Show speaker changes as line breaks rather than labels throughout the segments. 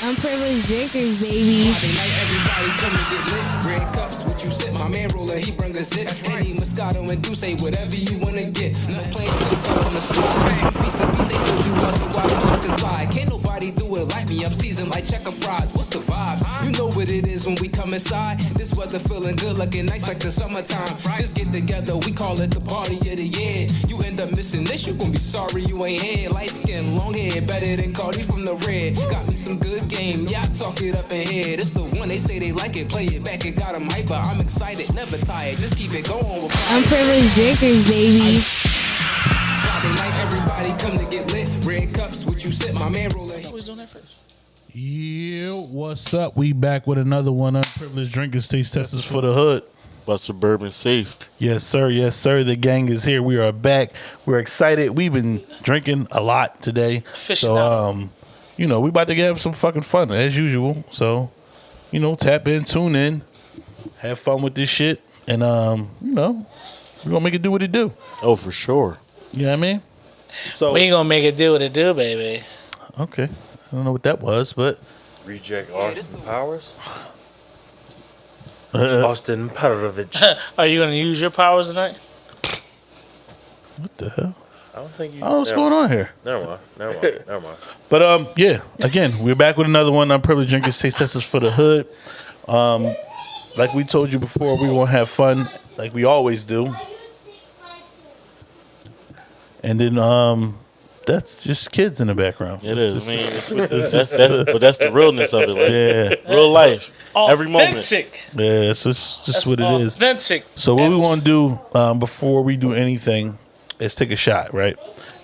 Unprivileged drinkers, baby.
Friday night, everybody come to get lit. Red cups, what you sip? My man roller, he bring a zip. Henny, Moscato, and Douce, whatever you wanna get. Nut plain, nuts up on the slide. Feast the beast, they told you what the wild suckers lie. Can't nobody do it like me. I'm seasoned like checker fries. What's the vibe? You know what it is when we come inside. This weather feeling good, looking nice like the summertime. This get together, we call it the party of the year. You end up missing this, you gon' be sorry you ain't here. Light skin, long hair, better than Cardi from the red. Got me some good game, yeah, I talk it up in here. This the one they say they like it, play it back, it got 'em hyper. I'm excited, never tired, just keep it going with
Unprivileged drinkers, baby.
Friday night, everybody come to get you sip, my man rolling.
Always doing that first.
Yeah, what's up? We back with another one. Unprivileged drinkers taste testers for the hood.
But suburban safe.
Yes, sir. Yes, sir. The gang is here. We are back. We're excited. We've been drinking a lot today. So,
Aficionado.
um, you know, we about to have some fucking fun as usual. So, you know, tap in, tune in, have fun with this shit, and um, you know, we're gonna make it do what it do.
Oh, for sure.
You know what I mean? So,
We ain't gonna make it do what it do, baby.
okay. I don't know what that was, but
Reject Austin Powers.
uh,
Austin Powers.
Are you gonna use your powers tonight?
what the hell?
I don't think you.
I don't know what's going on here.
Never mind. Never mind. Never mind.
But um, yeah. Again, we're back with another one. Unprivileged drinkers taste testers for the hood. Um, like we told you before, we gonna have fun like we always do. And then um, that's just kids in the background.
It is. I mean, it's- that's, that's, but that's the realness of it. Like
Yeah,
real life. Every moment.
Authentic.
yeah. It's just, just
That's
what it is.
authentic.
So what we want to do um, before we do anything is take a shot, right?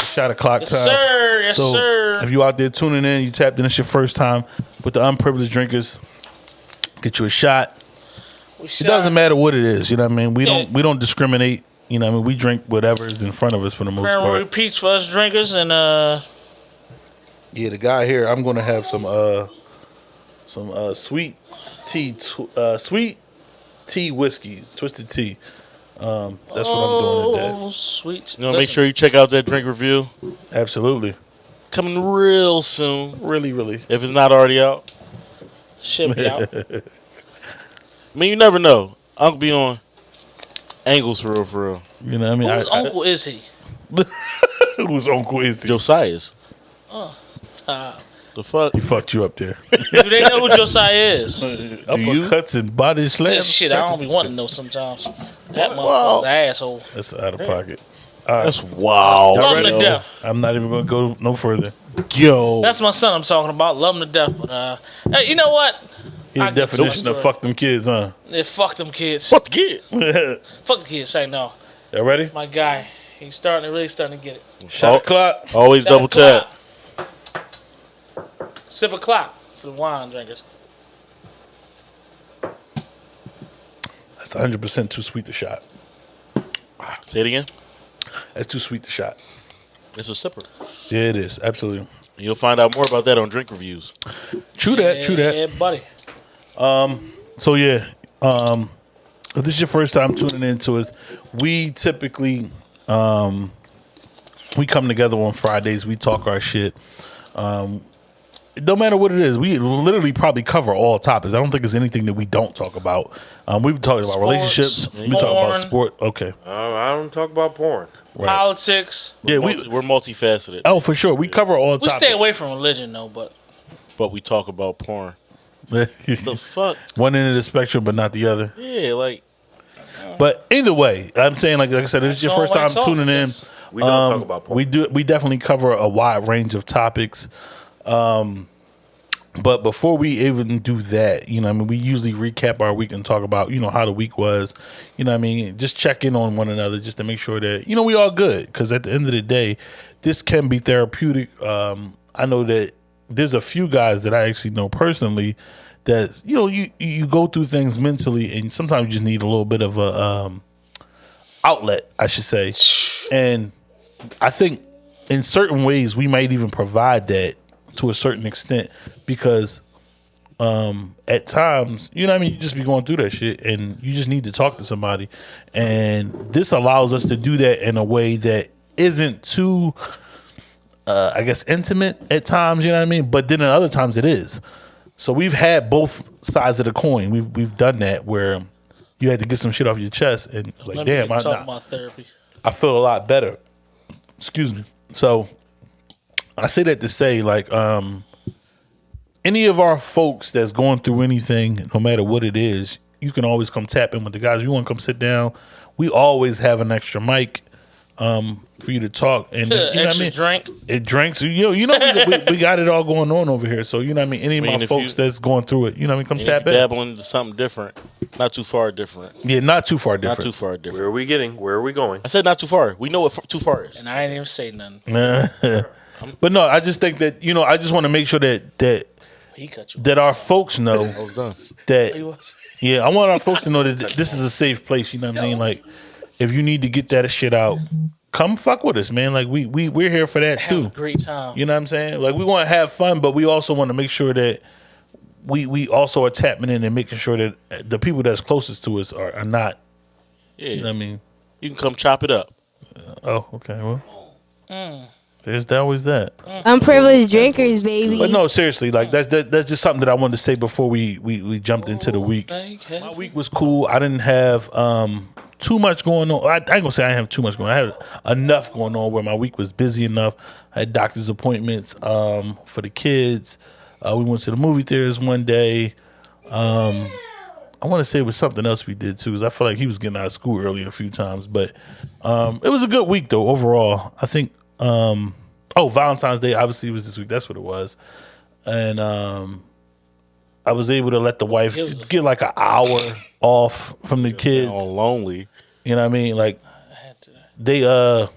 Shot of clock
Yes,
time.
sir. Yes,
So
sir.
if you out there tuning in, you tapped in, it's your first time with the unprivileged drinkers. Get you a shot.
We
It
shot.
doesn't matter what it is, you know what I mean. We
Yeah.
don't we don't discriminate. You know, what I mean, we drink whatever is in front of us for the most
Remember
part.
repeats for us drinkers and uh
Yeah, the guy here, I'm gonna have some uh some uh sweet tea, tw- uh sweet tea whiskey, twisted tea. Um, that's what I'm doing today.
oh sweet.
You know, make sure you check out that drink review.
Absolutely,
Coming real soon.
really, really.
If it's not already out.
ship it out.
I mean, you never know. Uncle be on angles for real, for real.
You know, what I mean,
Whose
I,
uncle is he?
Whose uncle is he?
Josiah's.
Uh,
The fuck?
He fucked you up there.
do they know who Josiah is?
Uppercuts and body slams.
Shit, I don't be wanting to know sometimes. That
Well-
motherfucker's an asshole.
That's out of pocket.
That's wow.
Love him to death.
I'm not even gonna go no further.
Yo.
That's my son I'm talking about. Love him to death. But uh, hey, you know what?
His
I my
definition of fuck them kids, huh?
Yeah, fuck them kids.
Fuck the kids.
Fuck the kids. Say no.
Y'all ready?
My guy, he's starting to really starting to get it.
Shot
Oh.
clock.
Always double
Seven
tap.
o'clock. Sip a clock for the wine drinkers.
That's 100 percent too sweet to shot.
Say it again.
That's too sweet to shot.
It's a sipper.
Yeah, it is absolutely.
You'll find out more about that on drink reviews.
True that. True that.
Yeah, buddy.
So yeah, um, if this is your first time tuning into us, we typically um, we come together on Fridays. We talk our shit. Um, no matter what it is, we literally probably cover all topics. I don't think there's anything that we don't talk about. Um, we've talked about
Sports,
relationships. We talk about
porn.
sport. Okay,
Uh, I don't talk about porn.
right.
Politics.
yeah,
Multi-
we.
we're multifaceted,
Oh, for sure, we cover all
We
topics.
stay away from religion though, but
but we talk about porn.
From
The fuck?
one end of the spectrum, but not the other.
Yeah, like
But either way, I'm saying, like, like I said, this is your first time tuning in.
We don't
Um,
talk about porn.
We do. We definitely cover a wide range of topics. Um, but before we even do that, you know, I mean, we usually recap our week and talk about, you know, how the week was. You know, what I mean, just check in on one another just to make sure that you know we all good. Because at the end of the day, this can be therapeutic. Um, I know that there's a few guys that I actually know personally that you know you you go through things mentally, and sometimes you just need a little bit of a um, outlet, I should say. And I think in certain ways we might even provide that to a certain extent because um at times, you know what I mean, you just be going through that shit and you just need to talk to somebody. And this allows us to do that in a way that isn't too uh, I guess intimate at times. You know what I mean? But then at other times it is. So we've had both sides of the coin. We've we've done that where you had to get some shit off your chest and like,
Let
damn, I,
talk
nah,
about therapy.
I feel a lot better. Excuse me. So I say that to say, like, um, any of our folks that's going through anything, no matter what it is, you can always come tap in with the guys. You want to come sit down? We always have an extra mic um, for you to talk, and you know what I mean.
drink.
It drinks. You know, you know, we, we, we got it all going on over here. So you know, what I mean, any of
I mean,
my folks
you-
that's going through it, you know, what I mean, come tap
you
in.
dabble into something different, not too far different.
Yeah, not too far different.
Not too far different.
Where are we getting? Where are we going?
I said not too far. We know what f- too far is.
And I ain't even say nothing.
but no, I just think that you know, I just want to make sure that that
He cut you.
that our folks know
I was done.
That yeah, I want our folks to know that this is a safe place. You know what I mean? Like, if you need to get that shit out, come fuck with us, man. Like we we we're here for that
Have a
too.
great time.
You know what I'm saying? Like we want to have fun, but we also want to make sure that we we also are tapping in and making sure that the people that's closest to us are, are not.
Yeah,
You know what I mean?
you can come chop it up.
Uh, oh, okay. Well, mm. there's always that. Mm.
Unprivileged drinkers, baby.
But no, seriously, like that's that, that's just something that I wanted to say before we we, we jumped into the week. My week was cool. I didn't have um too much going on. I, I ain't gonna say I didn't have too much going. on. I had enough going on where my week was busy enough. I had doctor's appointments um for the kids. Uh, we went to the movie theaters one day. Um, I want to say it was something else we did too, because I feel like he was getting out of school early a few times. But um, it was a good week though overall. I think. Um, oh, Valentine's Day obviously was this week. That's what it was, and um, I was able to let the wife
It was a-
get like an hour off from the kids.
All lonely.
You know what I mean? Like
I had to.
they uh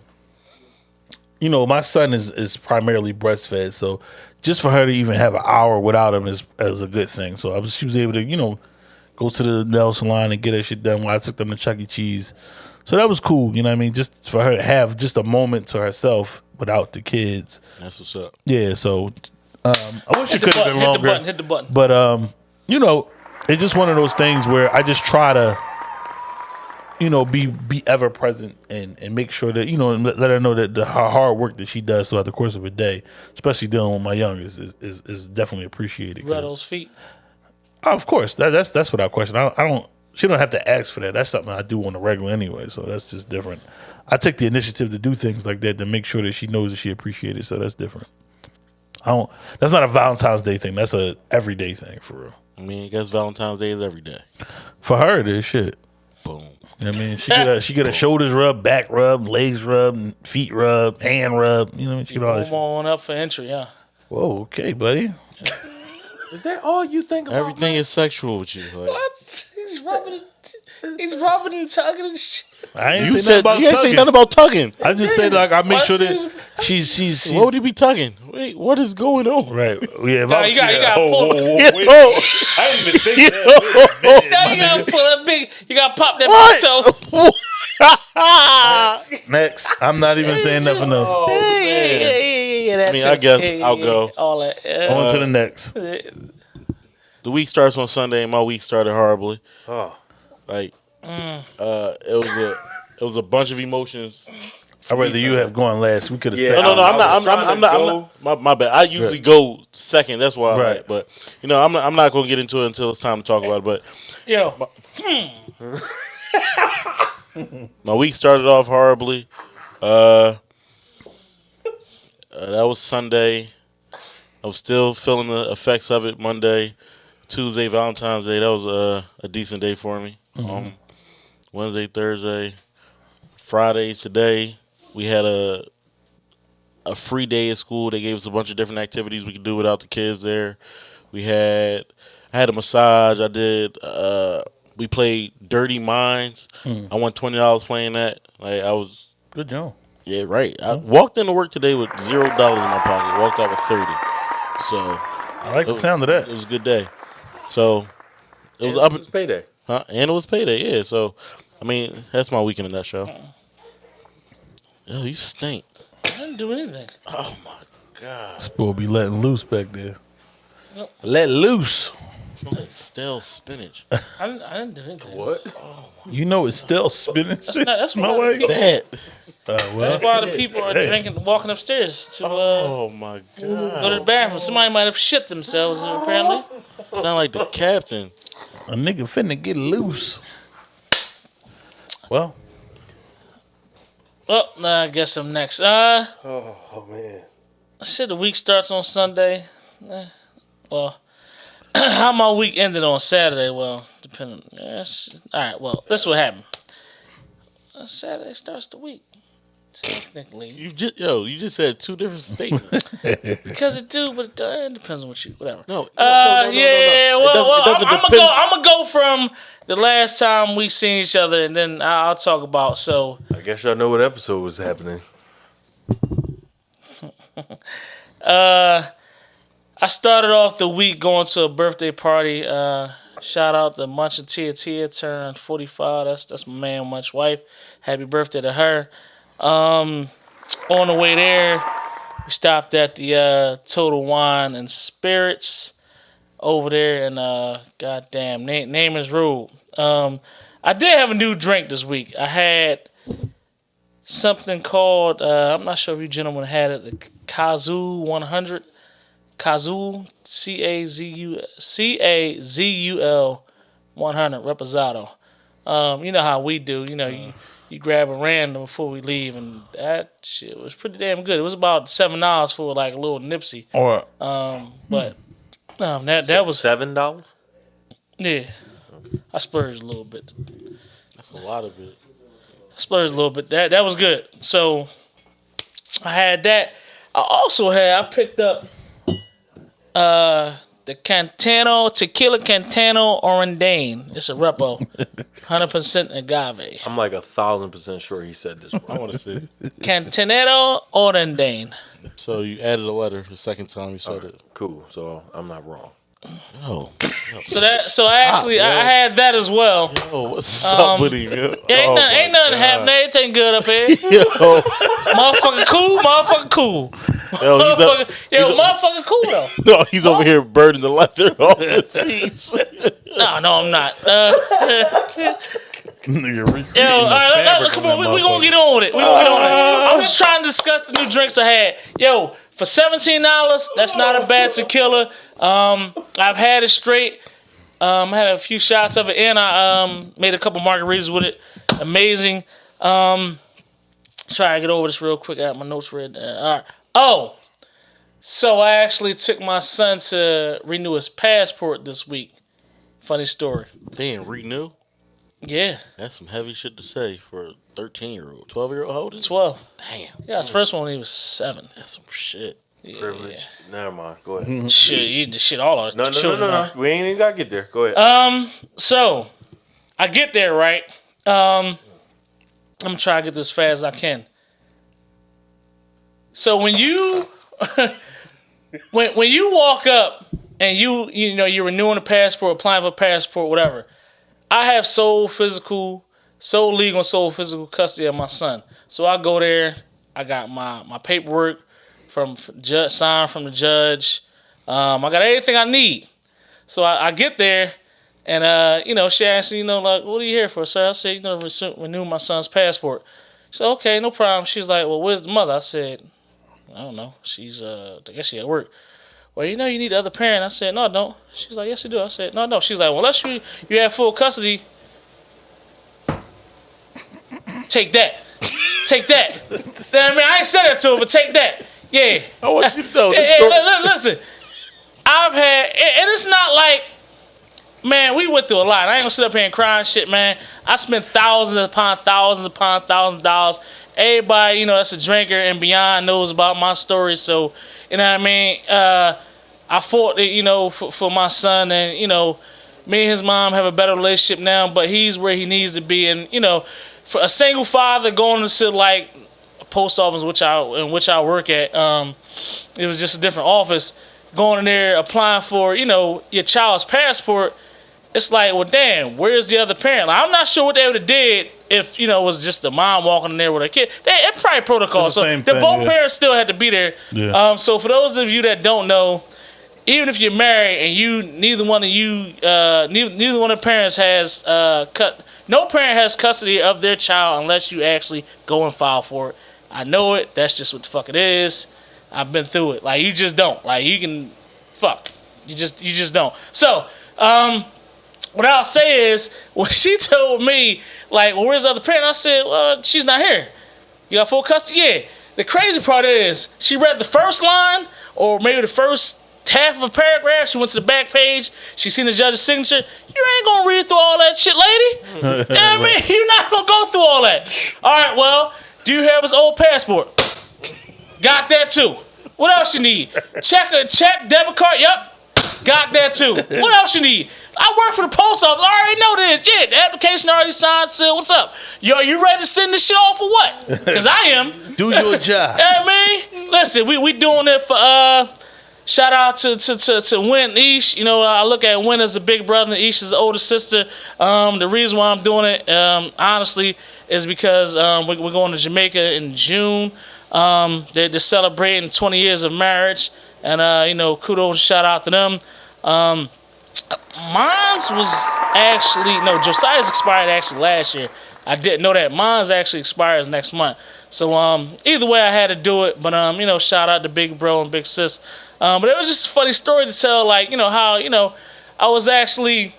you know, my son is is primarily breastfed, so just for her to even have an hour without him is is a good thing. So I was she was able to, you know, go to the nail salon and get her shit done while I took them to Chuck E. Cheese. So that was cool, you know what I mean? Just for her to have just a moment to herself without the kids.
That's what's up.
Yeah, so um I wish it
Hit the
could have
button.
been
Hit the button. Hit the button.
But um, you know, it's just one of those things where I just try to, you know, be be ever present and and make sure that you know and let, let her know that the her hard work that she does throughout the course of a day, especially dealing with my youngest, is is, is definitely appreciated.
Rub those feet.
Oh, of course, that, that's that's without question. I, I don't. She don't have to ask for that. That's something I do on a regular anyway. So that's just different. I take the initiative to do things like that to make sure that she knows that she appreciated. So that's different. I don't. That's not a Valentine's Day thing. That's a everyday thing for real.
I mean, I guess Valentine's Day is every day.
For her, it is shit.
Boom.
You know what I mean, she get a she get a shoulders rub, back rub, legs rub, feet rub, hand rub. You know, what I mean? she get all that.
Move on up for entry, yeah.
Whoa, okay, buddy.
Is that all you think about?
Everything is sexual with you. Like,
What? He's rubbing He's rubbing and tugging and shit.
I ain't
you
say
said
nothing about
you ain't say
tugging.
nothing about tugging.
I just said like I make
Why
sure
she
that
was-
she's she's, she's
What would he be tugging? Wait, what is going on?
right. Yeah, if
Nah,
I
you got- you
yeah,
gotta
oh,
pull-
whoa, oh, oh, whoa, wait.
Oh,
I didn't even think that. Wait a minute,
Now
my
you gotta
nigga.
pull that big. You gotta pop that
What?
big toe.
Next, I'm not even saying nothing else.
Yeah, oh, yeah, yeah, yeah, yeah, that
I mean,
shit.
I guess
Yeah, yeah,
I'll go.
All that. Yeah.
On to the uh, next.
Uh, the week starts on Sunday, and my week started horribly.
Oh,
Like, uh, it was a it was a bunch of emotions.
I'd rather you have gone last. We could have
Yeah.
said
No, no, no.
I
I'm not. I'm, I'm, I'm not. I'm not my, my bad. I usually
Right.
go second. That's why. I'm
Right.
like, but you know, I'm not. I'm not going to get into it until it's time to talk about it. But
Yo,
my week started off horribly. Uh, uh, that was Sunday. I was still feeling the effects of it Monday, Tuesday, Valentine's Day. That was uh, a decent day for me. Um, Wednesday, Thursday, Friday, today we had a a free day at school. They gave us a bunch of different activities we could do without the kids there. We had I had a massage. I did. Uh, we played Dirty Minds. I won twenty dollars playing that. Like I was
Good job.
yeah, right. I walked into work today with zero dollars in my pocket. Walked out with thirty. So
I like
it
the
was,
sound of that.
it was a good day. So it was
it
up,
was payday.
Huh? and it was payday. Yeah. So I mean, that's my week in a nutshell. Yo, you stink.
I didn't do anything.
Oh my god,
Supposed to be letting loose back there.
Nope.
Let loose.
Smell like stale spinach.
I didn't, I didn't do anything.
What?
You know it's still spinach.
not- that's
my
what I
way.
think.
That
Uh,
That's why the people are
Hey.
drinking, walking upstairs to uh,
Oh my god!
go to the
god!
bathroom. Somebody might have shit themselves apparently.
Sound like the captain.
A nigga finna get loose. Well,
Well, nah, I guess I'm next. Uh,
Oh man.
I said the week starts on Sunday. Eh, well, how my week ended on Saturday? Well, depending. Yes. All right. Well, this what happened. Uh, Saturday starts the week. Technically,
You just yo, you just said two different statements.
because it do, but it, uh, it depends on what you whatever.
No, no,
Uh,
no, no, no,
yeah,
no, no.
well, well I'm, I'm gonna go. I'm gonna go from the last time we seen each other, and then I'll, I'll talk about. So,
I guess y'all know what episode was happening.
uh, I started off the week going to a birthday party. Uh, shout out to Munch and Tia. Tia turned 45. That's that's my man, Munch wife. Happy birthday to her. Um, on the way there, we stopped at the uh, Total Wine and Spirits over there and uh, goddamn name, name is Road. Um, I did have a new drink this week. I had something called uh, I'm not sure if you gentlemen had it, the Cazul 100. Cazul C A Z U C A Z U L 100 Reposado. Um, you know how we do. You know, you, you grab a random before we leave, and that shit was pretty damn good. It was about seven dollars for like a little Nipsey,
or
but um, that that was
seven dollars.
yeah. I splurged a little bit.
That's a lot of it.
I splurged a little bit. That that was good. So I had that. I also had I picked up uh the Cantano Tequila Cantano Orandane. It's a repo, hundred percent agave.
I'm like a thousand percent sure he said this.
I want to see.
Cantanero Orandane.
So you added a letter the second time you said it.
cool. So I'm not wrong.
No.
So that so I actually I, I had that as well.
oh, what's up um, with him? yo?
Yeah, ain't
Oh,
nothing, ain't nothing
God.
happening. Everything good up here.
Yo,
motherfucker cool. Motherfucker cool.
yo, he's,
Motherfucker,
up,
yo,
he's up-
motherfucker cool though.
no, he's over here burning the leather off the seats.
No, no, I'm not. Uh,
nigga,
Yo, all right, let- let- come
on
on, we,
that
we gonna get on with it. We gonna get on with it. I'm just trying to discuss the new drinks I had. Yo, for seventeen dollars, that's not a bad tequila. Um, I've had it straight. Um, I had a few shots of it, and I um made a couple margaritas with it. Amazing. Um, try to get over this real quick. I have my notes read. down. All right. Oh, so I actually took my son to renew his passport this week. Funny story.
they didn't renew.
Yeah,
That's some heavy shit to say for a 13 year old, 12 year old. How old is
twelve.
Damn,
Yeah, his first one when he was seven.
that's some shit.
Privilege. Never mind. Go ahead.
Shit, you the shit all our
No, no, no,
children
no,
are.
no. We ain't even got to get there. Go ahead.
Um, so I get there right. Um, I'm gonna try to get this as fast as I can. So when you when when you walk up and you you know you're renewing a passport, applying for a passport, whatever. I have sole physical, sole legal, sole physical custody of my son. So I go there. I got my my paperwork from judge signed from the judge. Um, I got everything I need. So I, I get there, and uh, you know, she asked me, you know, like, what are you here for, sir? I said, you know, renew my son's passport. She said, okay, no problem. She's like, well, where's the mother? I said, I don't know. She's uh, I guess she at work. Well, you know, you need the other parent. I said, no, I don't. She's like, yes, you do. I said, no, no. She's like, well, unless you you have full custody, take that, take that. you know what I mean, I ain't said that to her, but take that. Yeah.
I want you to know
Hey,
this
hey,
story.
li- li- listen, I've had, and it's not like, man, we went through a lot. I ain't gonna sit up here and cry and shit, man. I spent thousands upon thousands upon thousands of dollars. Everybody, you know, that's a drinker and beyond knows about my story. So, you know what I mean? Uh, I fought, you know, for, for my son, and you know, me and his mom have a better relationship now. But he's where he needs to be, and you know, for a single father going to sit like a post office, which I in which I work at, um, it was just a different office. Going in there, applying for, you know, your child's passport. It's like, well, damn, where's the other parent? Like, I'm not sure what they would have did if you know it was just the mom walking in there with a kid. They, it's probably protocol.
It's the
So the
thing,
both
yeah.
parents still had to be there.
Yeah.
Um, so for those of you that don't know, even if you're married and you neither one of you uh, neither, neither one of the parents has uh, cut no parent has custody of their child unless you actually go and file for it. I know it. That's just what the fuck it is. I've been through it. Like you just don't. Like you can, fuck. You just you just don't. So, um, what I'll say is when she told me like, well, where's the other parent? I said, well, she's not here. You got full custody? Yeah. The crazy part is she read the first line or maybe the first half of a paragraph. She went to the back page. She seen the judge's signature. You ain't gonna read through all that shit, lady. you know what I mean? You're not gonna go through all that. All right, well, do you have his old passport? Got that too. What else you need? Check a check debit card. Yep. Got that too. What else you need? I work for the post office. I already know this. Yeah, the application already signed. So what's up? Yo, you ready to send this shit off for what? Because I am.
Do your job.
Hey man, listen, we we doing it for uh. Shout out to to to, to Win Ish. You know, I look at Win as a big brother, and Ish as an older sister. Um, the reason why I'm doing it, um, honestly, is because um, we, we're going to Jamaica in June. Um, they're, they're celebrating 20 years of marriage, and uh, you know, kudos shout out to them. Um, mine's was actually no Josiah's expired actually last year. I didn't know that mine's actually expires next month. So um, either way, I had to do it. But um, you know, shout out to Big Bro and Big Sis. Um, but it was just a funny story to tell. Like you know how you know I was actually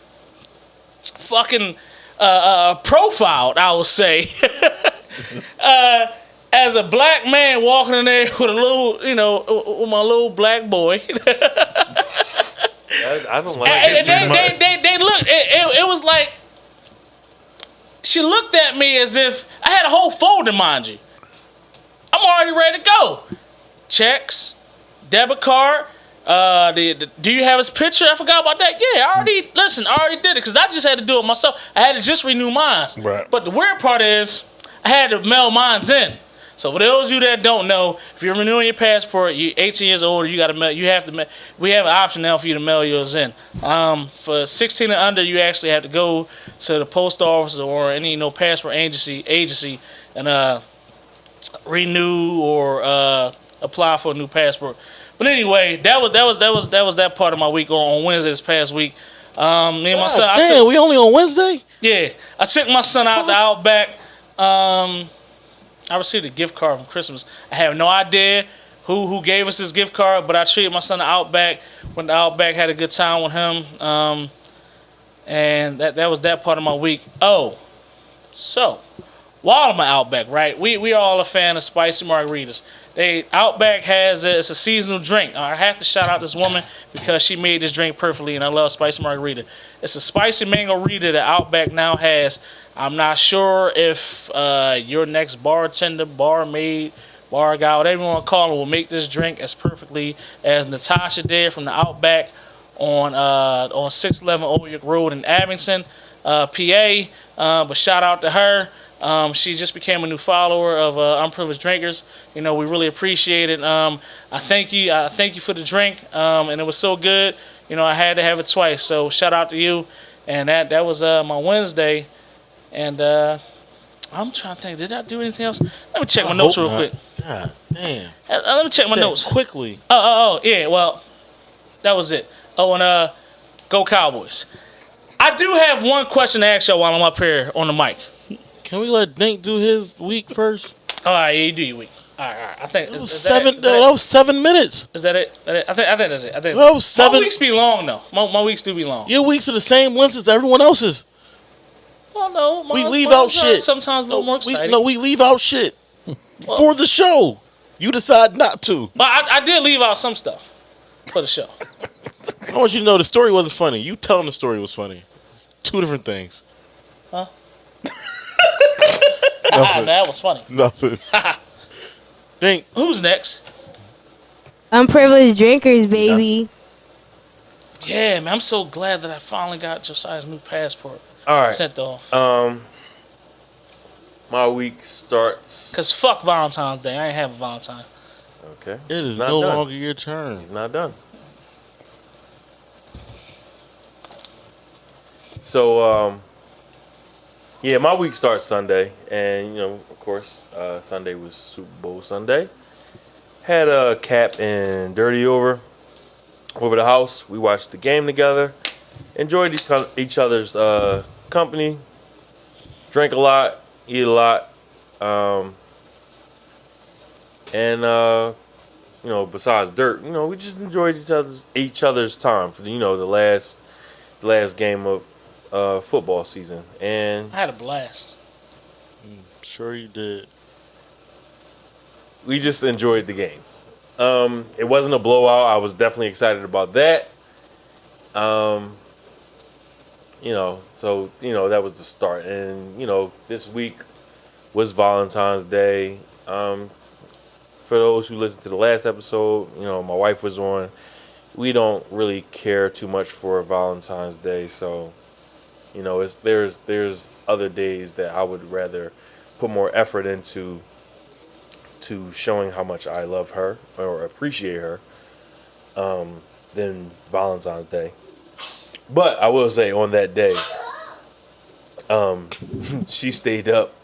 fucking uh, uh, profiled. I would say. uh, as a black man walking in there with a little, you know, with my little black boy,
I, I don't like
and
it.
they, they, they, they look. It, it, it was like she looked at me as if I had a whole folder, mind you. I'm already ready to go. Checks, debit card. Uh, the, the- do you have his picture? I forgot about that. Yeah, I already listen. I already did it because I just had to do it myself. I had to just renew mine.
Right.
But the weird part is, I had to mail mines in. So for those of you that don't know, if you're renewing your passport, you're 18 years old, you got to mail. You have to. ma- We have an option now for you to mail yours in. Um, for 16 and under, you actually have to go to the post office or any you know passport agency agency and uh renew or uh, apply for a new passport. But anyway, that was that was that was that was that part of my week on, on Wednesday this past week. Um, me and my son. I
Damn,
took-
we only on Wednesday.
yeah, I took my son out the Outback. Um, I received a gift card from Christmas. I have no idea who who gave us this gift card, but I treated my son to Outback when the Outback had a good time with him. Um, and that that was that part of my week. Oh, so while I'm at Outback, right? We we are all a fan of spicy margaritas. They Outback has a, it's a seasonal drink. I have to shout out this woman because she made this drink perfectly, and I love spicy margarita. It's a spicy mango rita that Outback now has. I'm not sure if uh, your next bartender, barmaid, bar guy, whatever you want to call him, will make this drink as perfectly as Natasha did from the Outback on uh, on 611 Old York Road in Abington, uh, PA. Uh, but shout out to her. Um, she just became a new follower of uh, Unprivileged Drinkers. You know, we really appreciate it. Um, I thank you. I thank you for the drink, um, and it was so good. You know, I had to have it twice. So shout out to you. And that that was uh, my Wednesday. And uh, I'm trying to think. Did I do anything else? Let me check my notes real quick.
God damn.
Uh, let me check my notes.
quickly.
Oh, oh, oh, yeah. Well, that was it. Oh, and uh, go Cowboys. I do have one question to ask y'all while I'm up here on the mic.
Can we let Dink do his week first?
All right, yeah, you do your week. All right, all right. I think is,
was
is
seven.
That, that,
that was seven minutes.
is that it? That it? I think I think that's it. I think
That was seven.
My weeks be long though. My, my weeks do be long.
Your weeks are the same length as everyone else's.
Well, no,
We leave
mine
out shit.
Sometimes a little more
we, no, we leave out shit for the show. You decide not to.
but I, I did leave out some stuff for the show.
I want you to know the story wasn't funny. You telling the story was funny. It's two different things.
Huh?
Nothing.
that was funny.
Nothing. Dink.
Who's next?
Unprivileged drinkers, baby.
Yeah, man, I'm so glad that I finally got Josiah's new passport
All right.
sent off.
Um, my week starts.
Cause fuck Valentine's Day. I ain't have a Valentine.
Okay.
It is
Not
no
done.
longer your turn.
It's not done. So, um, yeah, my week starts Sunday, and you know, of course, uh, Sunday was Super Bowl Sunday. Had a cap and dirty over over the house. We watched the game together, enjoyed each, each other's uh, company. drank a lot, eat a lot, um, and uh, you know, besides dirt, you know, we just enjoyed each other's each other's time for you know the last the last game of uh, football season, and
I had a blast.
I'm sure you did.
we just enjoyed the game. Um, it wasn't a blowout. I was definitely excited about that. Um, you know, so you know that was the start, and you know this week was Valentine's Day. Um, for those who listened to the last episode, you know my wife was on. We don't really care too much for Valentine's Day, so you know it's there's there's other days that I would rather put more effort into to showing how much I love her or appreciate her um, than Valentine's Day. But I will say on that day, um, she stayed up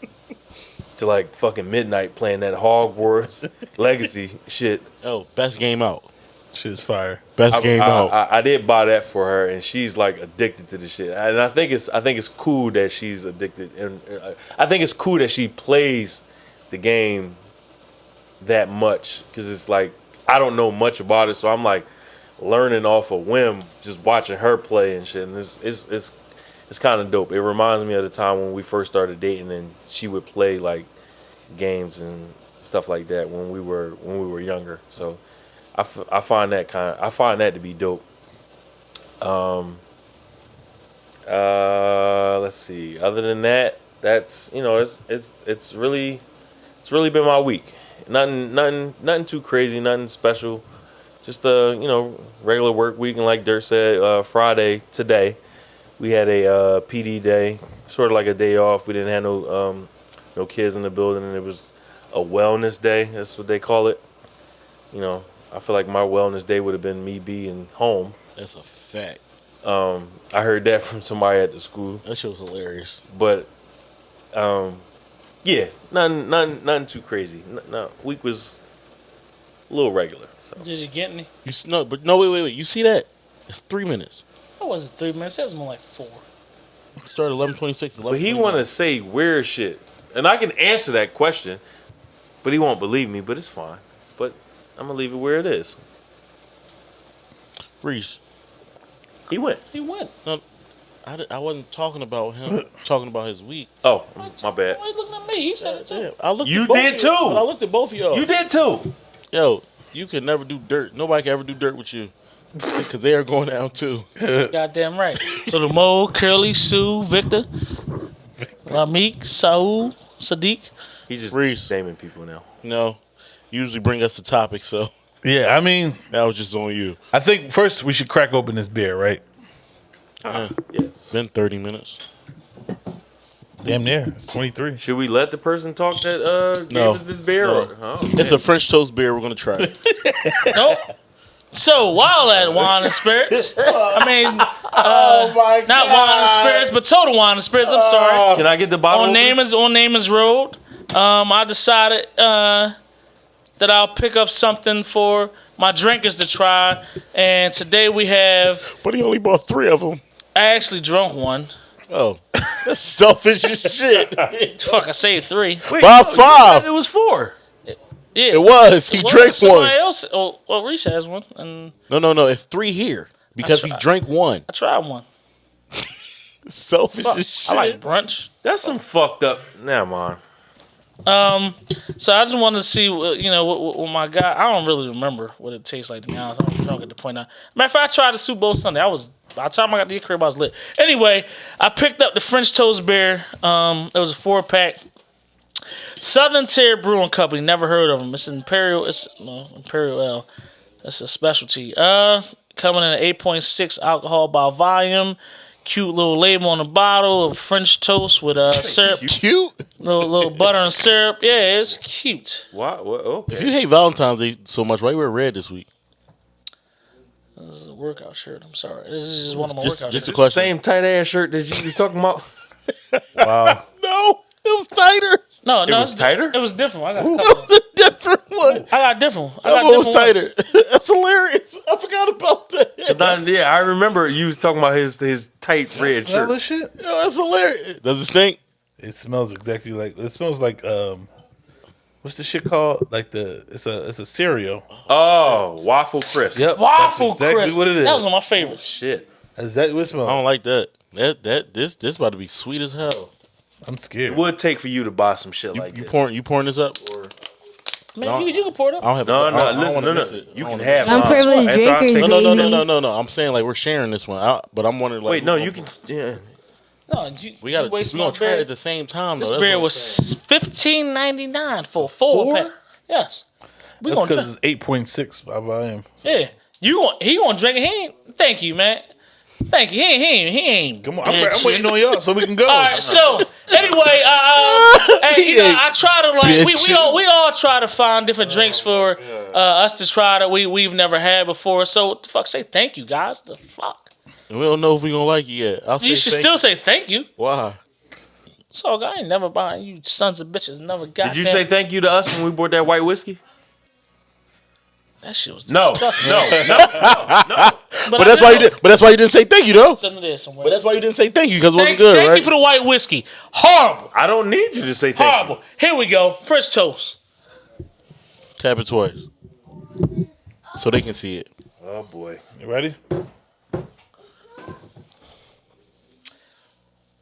to like fucking midnight playing that Hogwarts Legacy shit.
Oh, best game out.
Shit's fire.
Best
I,
game
I,
out.
I, I did buy that for her, and she's like addicted to the shit. And I think it's I think it's cool that she's addicted, and uh, I think it's cool that she plays the game that much because it's like I don't know much about it, so I'm like learning off a whim, just watching her play and shit. And it's it's it's it's kind of dope. It reminds me of the time when we first started dating, and she would play like games and stuff like that when we were when we were younger. So I, f- I find that kind of, I find that to be dope. Um. Uh, let's see. Other than that, that's you know it's it's it's really it's really been my week. Nothing nothing nothing too crazy. Nothing special. Just a you know regular work week. And like Dirt said, uh, Friday today we had a uh, PD day, sort of like a day off. We didn't have no um, no kids in the building, and it was a wellness day. That's what they call it. You know, I feel like my wellness day would have been me being home.
That's a fact.
Um, I heard that from somebody at the school,
That shit was hilarious.
but um, yeah, nothing, nothing, nothing too crazy. No, no, week was a little regular. So
Did you get any?
You s- no, but no, wait, wait, wait. You see that? It's three minutes.
That wasn't three minutes. That was more like four.
It started eleven twenty six.
But he want to say weird shit, and I can answer that question, but he won't believe me. But it's fine. But I'm gonna leave it where it is.
Reese.
He went.
He went.
No, I, di- I wasn't talking about him. talking about his week.
Oh, my bad.
Why you looking at me? He said it too.
Yeah, I looked.
You
at both
did
of
too.
I looked at both of y'all.
You did too.
Yo, you can never do dirt. Nobody can ever do dirt with you because they are going down too.
Goddamn right. So the Mo, Curly, Sue, Victor, Ramik, Saul, Sadiq.
He's just
Reese.
naming people now.
You know, usually bring us the topic, so
Yeah, I mean,
that was just on you.
I think first we should crack open this beer, right? Uh-huh.
Yeah.
Yes.
It's been thirty minutes.
Damn near. It's 23.
Should we let the person talk that uh gave
No.
us this beer?
No.
Or, oh,
It's a French toast beer. We're gonna try it.
Nope. So while at Wine and Spirits, I mean, uh,
my
not Wine and Spirits, but Total Wine and Spirits. I'm sorry.
Can I get the bottle?
on
opener?
Naaman's on Naaman's Road. Um, I decided uh, that I'll pick up something for my drinkers to try, and today we have.
but he only bought three of them.
I actually drunk one.
Oh, that's selfish as shit.
Fuck, I saved three.
Wait,
Buy
no,
five.
It was four.
Yeah,
It was. He
Well,
drank
somebody
one.
Else, oh, well, Reese has one, and
No, no, no. It's three here because he
tried.
drank one.
I tried one.
Selfish
Fuck,
as shit.
I like brunch.
That's some fucked up. Never mind.
Um, so I just wanted to see, uh, you know, what, what, what my guy. I don't really remember what it tastes like to be honest. I'm drunk get the point now. Matter of fact, I tried the Super Bowl Sunday. I was by the time I got the crib, I was lit. Anyway, I picked up the French Toast Beer. Um, it was a four pack. Southern Tier Brewing Company. Never heard of them. It's Imperial. It's no Imperial Ale. It's a specialty. Uh, coming in at eight point six alcohol by volume. Cute little label on the bottle of French toast with uh syrup,
Cute.
little little butter and syrup. Yeah, it's cute.
Why? What? Okay.
If you hate Valentine's Day so much, why you wear red this week?
This is a workout shirt. I'm sorry. This is just one of my
Just,
workout
just a
shirts.
question.
Same tight ass shirt that you was talking about.
Wow.
No, it was tighter.
No, no,
was
it's-
tighter?
It was different. I got a
That
couple.
was a different one.
I got different. I
That
got
one was
different ones.
tighter. That's hilarious. I forgot about that.
Not- yeah, I remember you was talking about his his tight red
Is that
shirt.
the shit?
Yo, that's hilarious. Does it stink?
It smells exactly like it smells like um, what's the shit called? Like the it's a it's a cereal.
Oh, waffle crisp.
Yep,
Waffle
that's exactly
crisp.
what it is.
That was one of my favorites.
Shit.
That's exactly what it
I
smells.
don't like that. That that this this about to be sweet as hell.
I'm scared.
It would take for you to buy some shit
You,
like
you
this.
pouring you pouring this up or
Man, you, you can pour it
I
up.
don't have
No,
I
no,
don't- I don't
listen,
wanna
no, no.
miss it.
You
I
can
wanna
have
miss it.
I'm privileged
After
drinkers,
No, no, no, no, no, no, no. I'm saying like we're sharing this one. I, but I'm wondering like
Wait, no, you can. Yeah.
No, you,
We got to
you
we
waste
gonna try it at the same time though.
This
That's
beer was fifteen ninety nine for four,
Four?
pack. Yes, we
That's
gonna
because it's eight point six by volume.
Yeah, you want he gonna drink it? He ain't. Thank you, man. Thank you. He ain't. He ain't. He ain't
Come on, I'm, I'm waiting on y'all so we can go.
All right, so anyway, uh, uh, hey, you know, I try to like we, we all we all try to find different drinks for uh, us to try that we we've never had before. So what the fuck, say thank you guys. The fuck,
we don't know if we gonna like it yet. I'll
you should
thank
still say thank you.
Why?
So I ain't never buying you sons of bitches. Never got.
Did you say thank you to us when we bought that white whiskey?
that shit was
No,
disgusting.
no, no.
But that's why you did. But that's why you didn't say thank you though.
Something there somewhere.
But that's why you didn't say thank you because it wasn't
Thank,
good,
thank
right?
you for the white whiskey. Horrible.
I don't need you to say thank you.
Horrible. Here we go. First toast.
Tap it twice, so they can see it.
Oh boy.
You ready?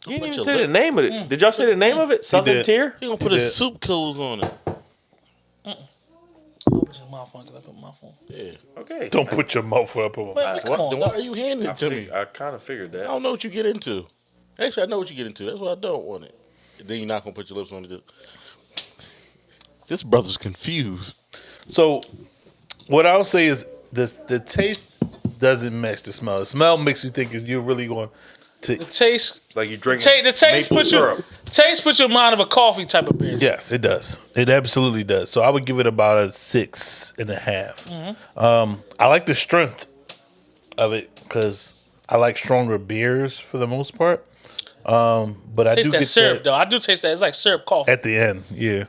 You didn't even
your
say the name of it. Mm. Did y'all say the name of it? Southern
did.
Tier?
He gonna put
He
his
did.
soup clothes on it.
Put your mouth on because I put my phone.
Yeah.
Okay.
Don't put your mouth up. on
Man, come
What,
on,
then why are you handing it to me?
I kind of figured that.
I don't know what you get into. Actually, I know what you get into. That's why I don't want it. Then you're not gonna put your lips on it. This brother's confused.
So, what I'll say is the the taste doesn't match the smell. The smell makes you think you're really going to.
The taste,
Like you drink
ta- the taste
maple
puts you, taste puts you in mind of a coffee type of beer.
Yes, it does. It absolutely does. So I would give it about a six and a half.
Mm-hmm.
Um, I like the strength of it because I like stronger beers for the most part. Um, but I
Taste
do
that
get
syrup
that
though. I do taste that. It's like syrup coffee.
at the end. Yeah.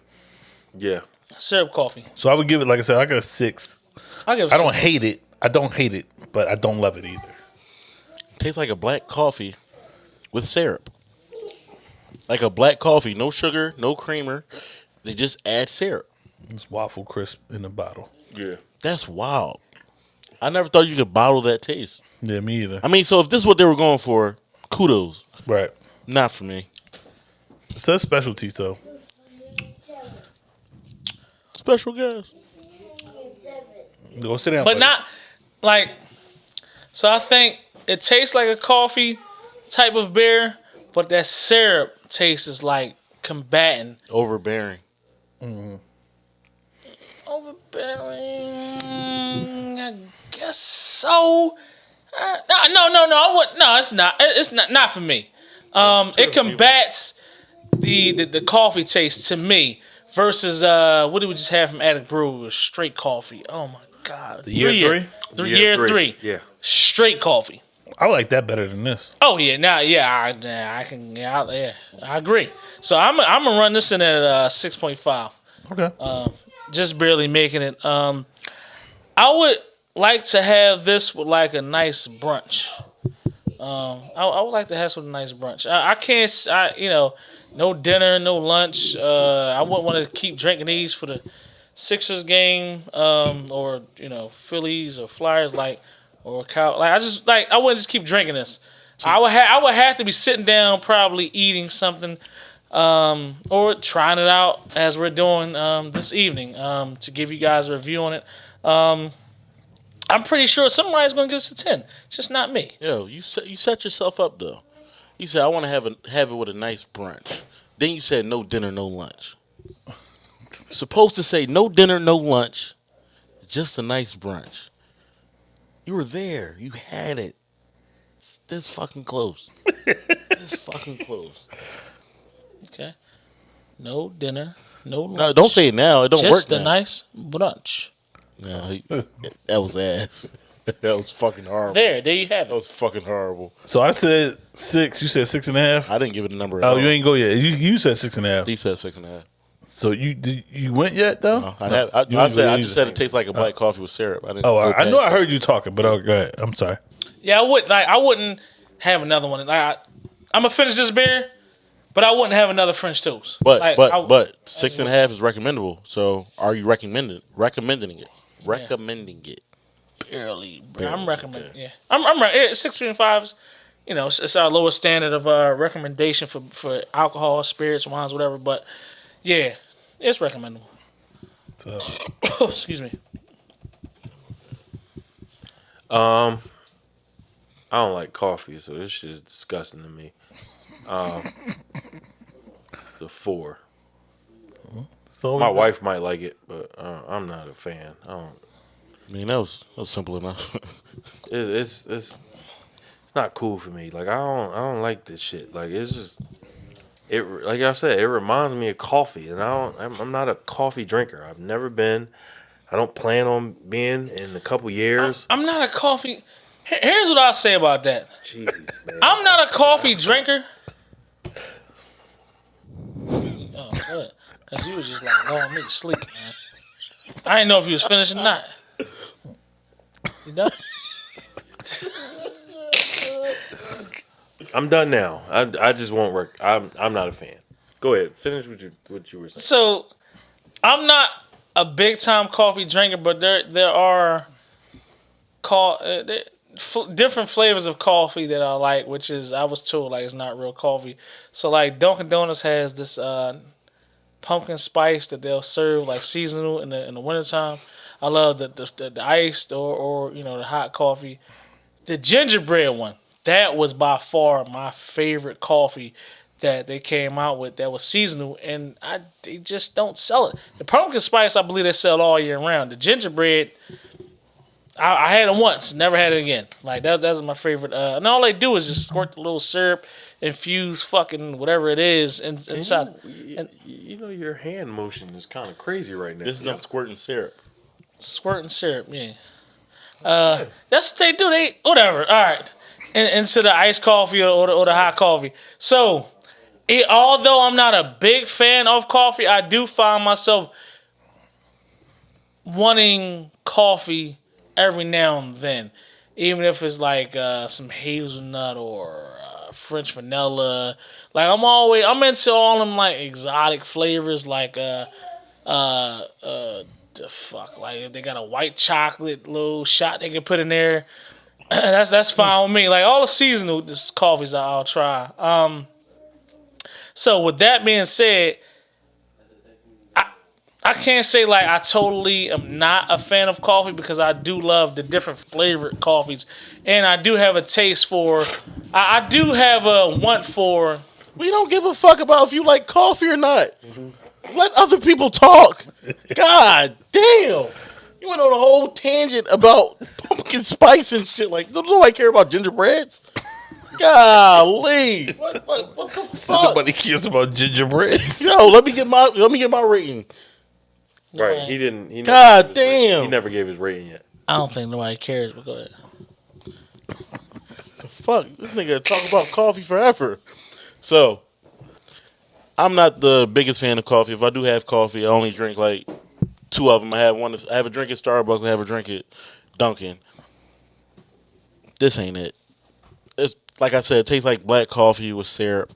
Yeah.
syrup coffee.
So I would give it, like I said, I got a six.
I give.
I don't hate it. I don't hate it, but I don't love it either.
Tastes like a black coffee with syrup. Like a black coffee, no sugar, no creamer. They just add syrup.
It's waffle crisp in the bottle.
Yeah.
That's wild. I never thought you could bottle that taste.
Yeah, me either.
I mean, so if this is what they were going for, kudos.
Right.
Not for me.
It's a specialty, though.
Special guest.
Go sit down.
but
buddy.
not like. So I think it tastes like a coffee type of beer, but that syrup taste is like combating.
Overbearing.
Overbearing, I guess so. Uh, no, no, no, no. I would no. It's not. It's not. Not for me. Um, it combats the, the the coffee taste to me versus uh, what did we just have from Attic Brew? Straight coffee. Oh my god.
year three?
Three year, three.
Yeah.
Straight coffee.
I like that better than this.
Oh yeah, now yeah, I, I can yeah, I, yeah, I agree. So I'm I'm gonna run this in at uh, six point five.
Okay.
just barely making it. Um, I would like to have this with like a nice brunch. Um, I, I would like to have some nice brunch. I, I can't, I you know, no dinner, no lunch. Uh, I wouldn't want to keep drinking these for the Sixers game, um, or you know, Phillies or Flyers, like or a cow. Like I just like I wouldn't just keep drinking this. I would ha- I would have to be sitting down, probably eating something um, or trying it out as we're doing um, this evening um, to give you guys a review on it. Um, I'm pretty sure somebody's going to give us a 10. It's just not me.
Yo, you set you set yourself up though. You said I want to have a have it with a nice brunch. Then you said no dinner, no lunch. Supposed to say no dinner, no lunch, just a nice brunch. You were there. You had it. It's this fucking close. this fucking close.
Okay. No dinner, no lunch.
No, don't say it now. It don't
Just
work
a
now.
nice brunch.
No, he- that was ass. that was fucking horrible.
There, there you have it.
That was fucking horrible.
So I said six. You said six and a half.
I didn't give it a number. At
Oh,
all.
you ain't go yet. You you said six and a half.
He said six and a half.
So you did you went yet though?
I, have, I,
You
I said I just said it tastes like a black coffee with syrup. I didn't.
Oh, I, I know I heard you talking, but oh, go ahead. I'm sorry.
Yeah, I would like. I wouldn't have another one. Like, I, I'm gonna finish this beer, But I wouldn't have another French toast.
But
Like,
but
I-
but six and a half is recommendable. So are you recommending recommending it? Recommending it.
barely. bro.
Barely,
I'm recommending. Yeah, I'm. I'm right. It's six and fives. You know, it's, it's our lowest standard of uh, recommendation for for alcohol, spirits, wines, whatever. But yeah, it's recommendable.
So,
Excuse me.
Um, I don't like coffee, so this shit is disgusting to me. Um, the four.
so
My wife might like it, but uh, I'm not a fan. I don't.
I mean that was that was simple enough.
It, it's it's it's not cool for me. Like I don't I don't like this shit. Like it's just it. Like I said, it reminds me of coffee, and I don't. I'm, I'm not a coffee drinker. I've never been. I don't plan on being in a couple years.
I'm not a coffee. Here's what I'll say about that.
Jeez, man.
I'm not a coffee drinker. Oh, good. Cause you was just like, oh, I'm to sleep, man. I didn't know if you was finished or not. You done?
I'm done now. I, I just won't work. I'm I'm not a fan. Go ahead. Finish what you what you were saying.
So, I'm not a big time coffee drinker, but there there are call uh, there, f- different flavors of coffee that I like, which is I was told like it's not real coffee. So like Dunkin' Donuts has this uh, pumpkin spice that they'll serve like seasonal in the in the wintertime. I love the the, the, the iced or or you know the hot coffee. The gingerbread one that was by far my favorite coffee that they came out with that was seasonal, and I they just don't sell it. The pumpkin spice, I believe they sell all year round. The gingerbread, I, I had it once, never had it again. Like that, that's my favorite. Uh, and all they do is just squirt the little syrup, infuse fucking whatever it is in, inside.
You, you know your hand motion is kind of crazy right now.
this is them squirting syrup.
squirting syrup. Yeah, uh, that's what they do. They whatever. All right, in, into the iced coffee or, or, the, or the hot coffee. So, it, although I'm not a big fan of coffee, I do find myself wanting coffee every now and then, even if it's like uh, some hazelnut or uh, French vanilla. Like I'm always I'm into all them like exotic flavors, like uh uh uh the fuck like if they got a white chocolate little shot they can put in there. that's that's fine with me. Like all the seasonal this coffees I'll try. Um so with that being said, I I can't say like I totally am not a fan of coffee because I do love the different flavored coffees, and I do have a taste for. I, I do have a want for.
We don't give a fuck about if you like coffee or not. Let other people talk. God damn. You went on a whole tangent about pumpkin spice and shit. Like, don't nobody care about gingerbreads? Golly. What, what, what the fuck?
nobody cares about gingerbread.
Yo, let me get my let me get my rating.
Right. He didn't. He
God
never gave his rating.
damn.
He never gave his rating yet.
I don't think nobody cares, but go ahead.
The fuck, this nigga talk about coffee forever. So, I'm not the biggest fan of coffee. If I do have coffee, I only drink like two of them. I have one. I have a drink at Starbucks. I have a drink at Dunkin'. This ain't it. It's like I said. It tastes like black coffee with syrup.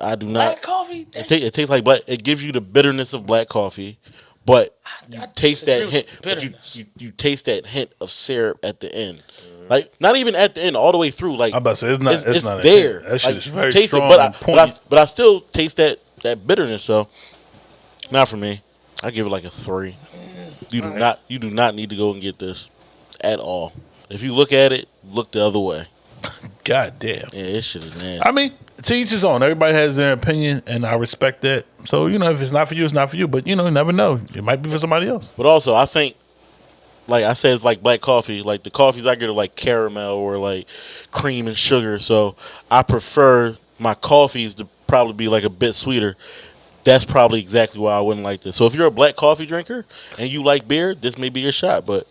I do not.
Black coffee.
It, ta- it tastes like black. It gives you the bitterness of black coffee, but you
I
taste that hint. But you, you you taste that hint of syrup at the end. Like not even at the end, all the way through. Like
I'm about to say, it's not-
it's,
it's
it's
not
there.
hint. That shit
Like,
is very
taste it, but I, but I but I still taste that that bitterness. So not for me. I give it like a three. You do not you do not need to go and get this at all. If you look at it, look the other way.
God damn.
Yeah, this shit is nasty.
I mean, to each his own. Everybody has their opinion, and I respect that. So you know, if it's not for you, it's not for you. But you know, you never know. It might be for somebody else.
But also, I think, like I said, it's like black coffee. Like the coffees I get are like caramel or like cream and sugar. So I prefer my coffees to probably be like a bit sweeter. That's probably exactly why I wouldn't like this. So if you're a black coffee drinker and you like beer, this may be your shot. But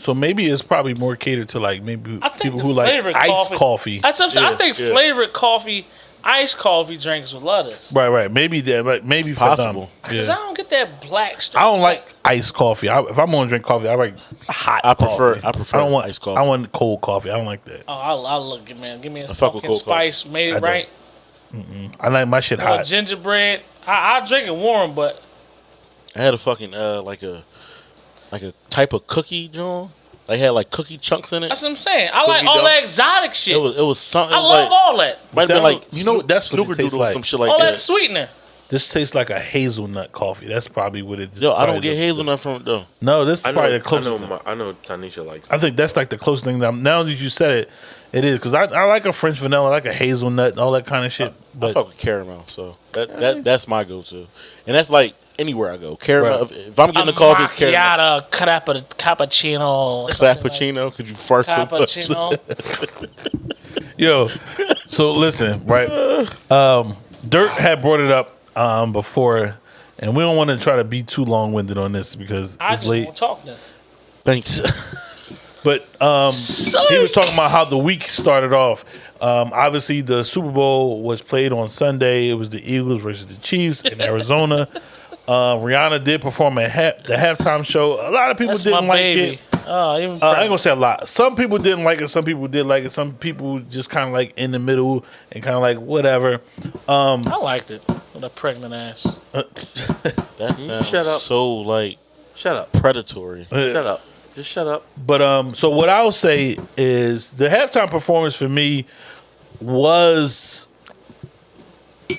So maybe it's probably more catered to like maybe
I think
people who like
flavored
iced
coffee.
coffee.
That's what I'm saying. I think
yeah.
flavored coffee, iced coffee drinks would love this.
Right, right. Maybe that, but maybe for
possible.
Cause
Yeah.
I don't get that black stuff.
I don't like iced coffee. I, if I'm gonna drink coffee, I like hot.
I prefer-
coffee.
I prefer
I don't want
iced coffee.
I want cold coffee. I don't like that.
Oh, I, I look, man. Give me a
fuck with
pumpkin
cold coffee.
spice, made
I
it
don't.
right.
I like my shit hot.
gingerbread. I I drink it warm, but
I had a fucking uh like a like a type of cookie, John. They had like cookie chunks in it.
that's what I'm saying. I like all
dough.
that exotic shit.
It was it was something.
I love
like,
all that.
Might have been like
you know what- that's what it
snooker
tastes
doodle or
like.
some shit like
all that
that.
sweetener.
This tastes like a hazelnut coffee. That's probably what it.
Yo, I don't get
the-
hazelnut from it though.
No, this is
I know.
probably the
I
closest.
know.
thing.
My, I know. Tanisha likes.
I think that's like the closest thing that I'm, now that you said it, it is because I, I like a French vanilla, I like a hazelnut, and all that kind of shit.
I
But
fuck with caramel, so that that that's my go-to, and that's like anywhere I go. Caramel.
Right.
If, if I'm getting a coffee, it's caramel.
macchiato, crappa, cappuccino, something like
Frappuccino. Could you fart so much?
cappuccino.
yo, so listen, right? Um, Dirt had brought it up um, before, and we don't want to try to be too long winded on this because
I
it's
just
late.
won't talk then.
Thanks.
But um, he was talking about how the week started off. Um, obviously, the Super Bowl was played on Sunday. It was the Eagles versus the Chiefs in Arizona. uh, Rihanna did perform at ha- the halftime show. A lot of people
That's
didn't like
baby.
it.
Oh, even
Uh, I ain't gonna say a lot. Some people didn't like it. Some people did like it. Some people just kind of like in the middle and kind of like whatever.
I liked it with a pregnant ass.
That sounds
Shut up.
so like
Shut up.
predatory.
Shut up. Just shut up.
But um, so what I'll say is the halftime performance for me was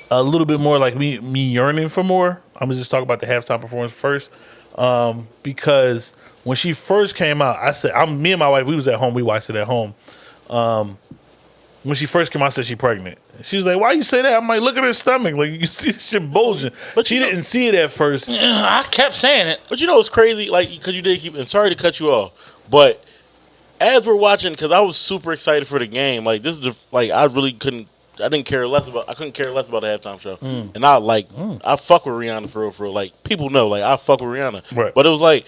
a little bit more like me me yearning for more. I'm gonna just talk about the halftime performance first, um, because when she first came out, I said, "I'm me and my wife. We was at home. We watched it at home." Um, when she first came out, I said she pregnant. She was like, "Why you say that?" I'm like, "Look at her stomach. Like you see the shit bulging." But she
know-
didn't see it at first.
I kept saying it.
But you know it's crazy? Like, because you did keep. And sorry to cut you off, but as we're watching, because I was super excited for the game. Like, this is the like I really couldn't. I didn't care less about. I couldn't care less about the halftime show.
Mm.
And I like. I fuck with Rihanna for real. For real. Like people know. Like I fuck with Rihanna.
Right.
But it was like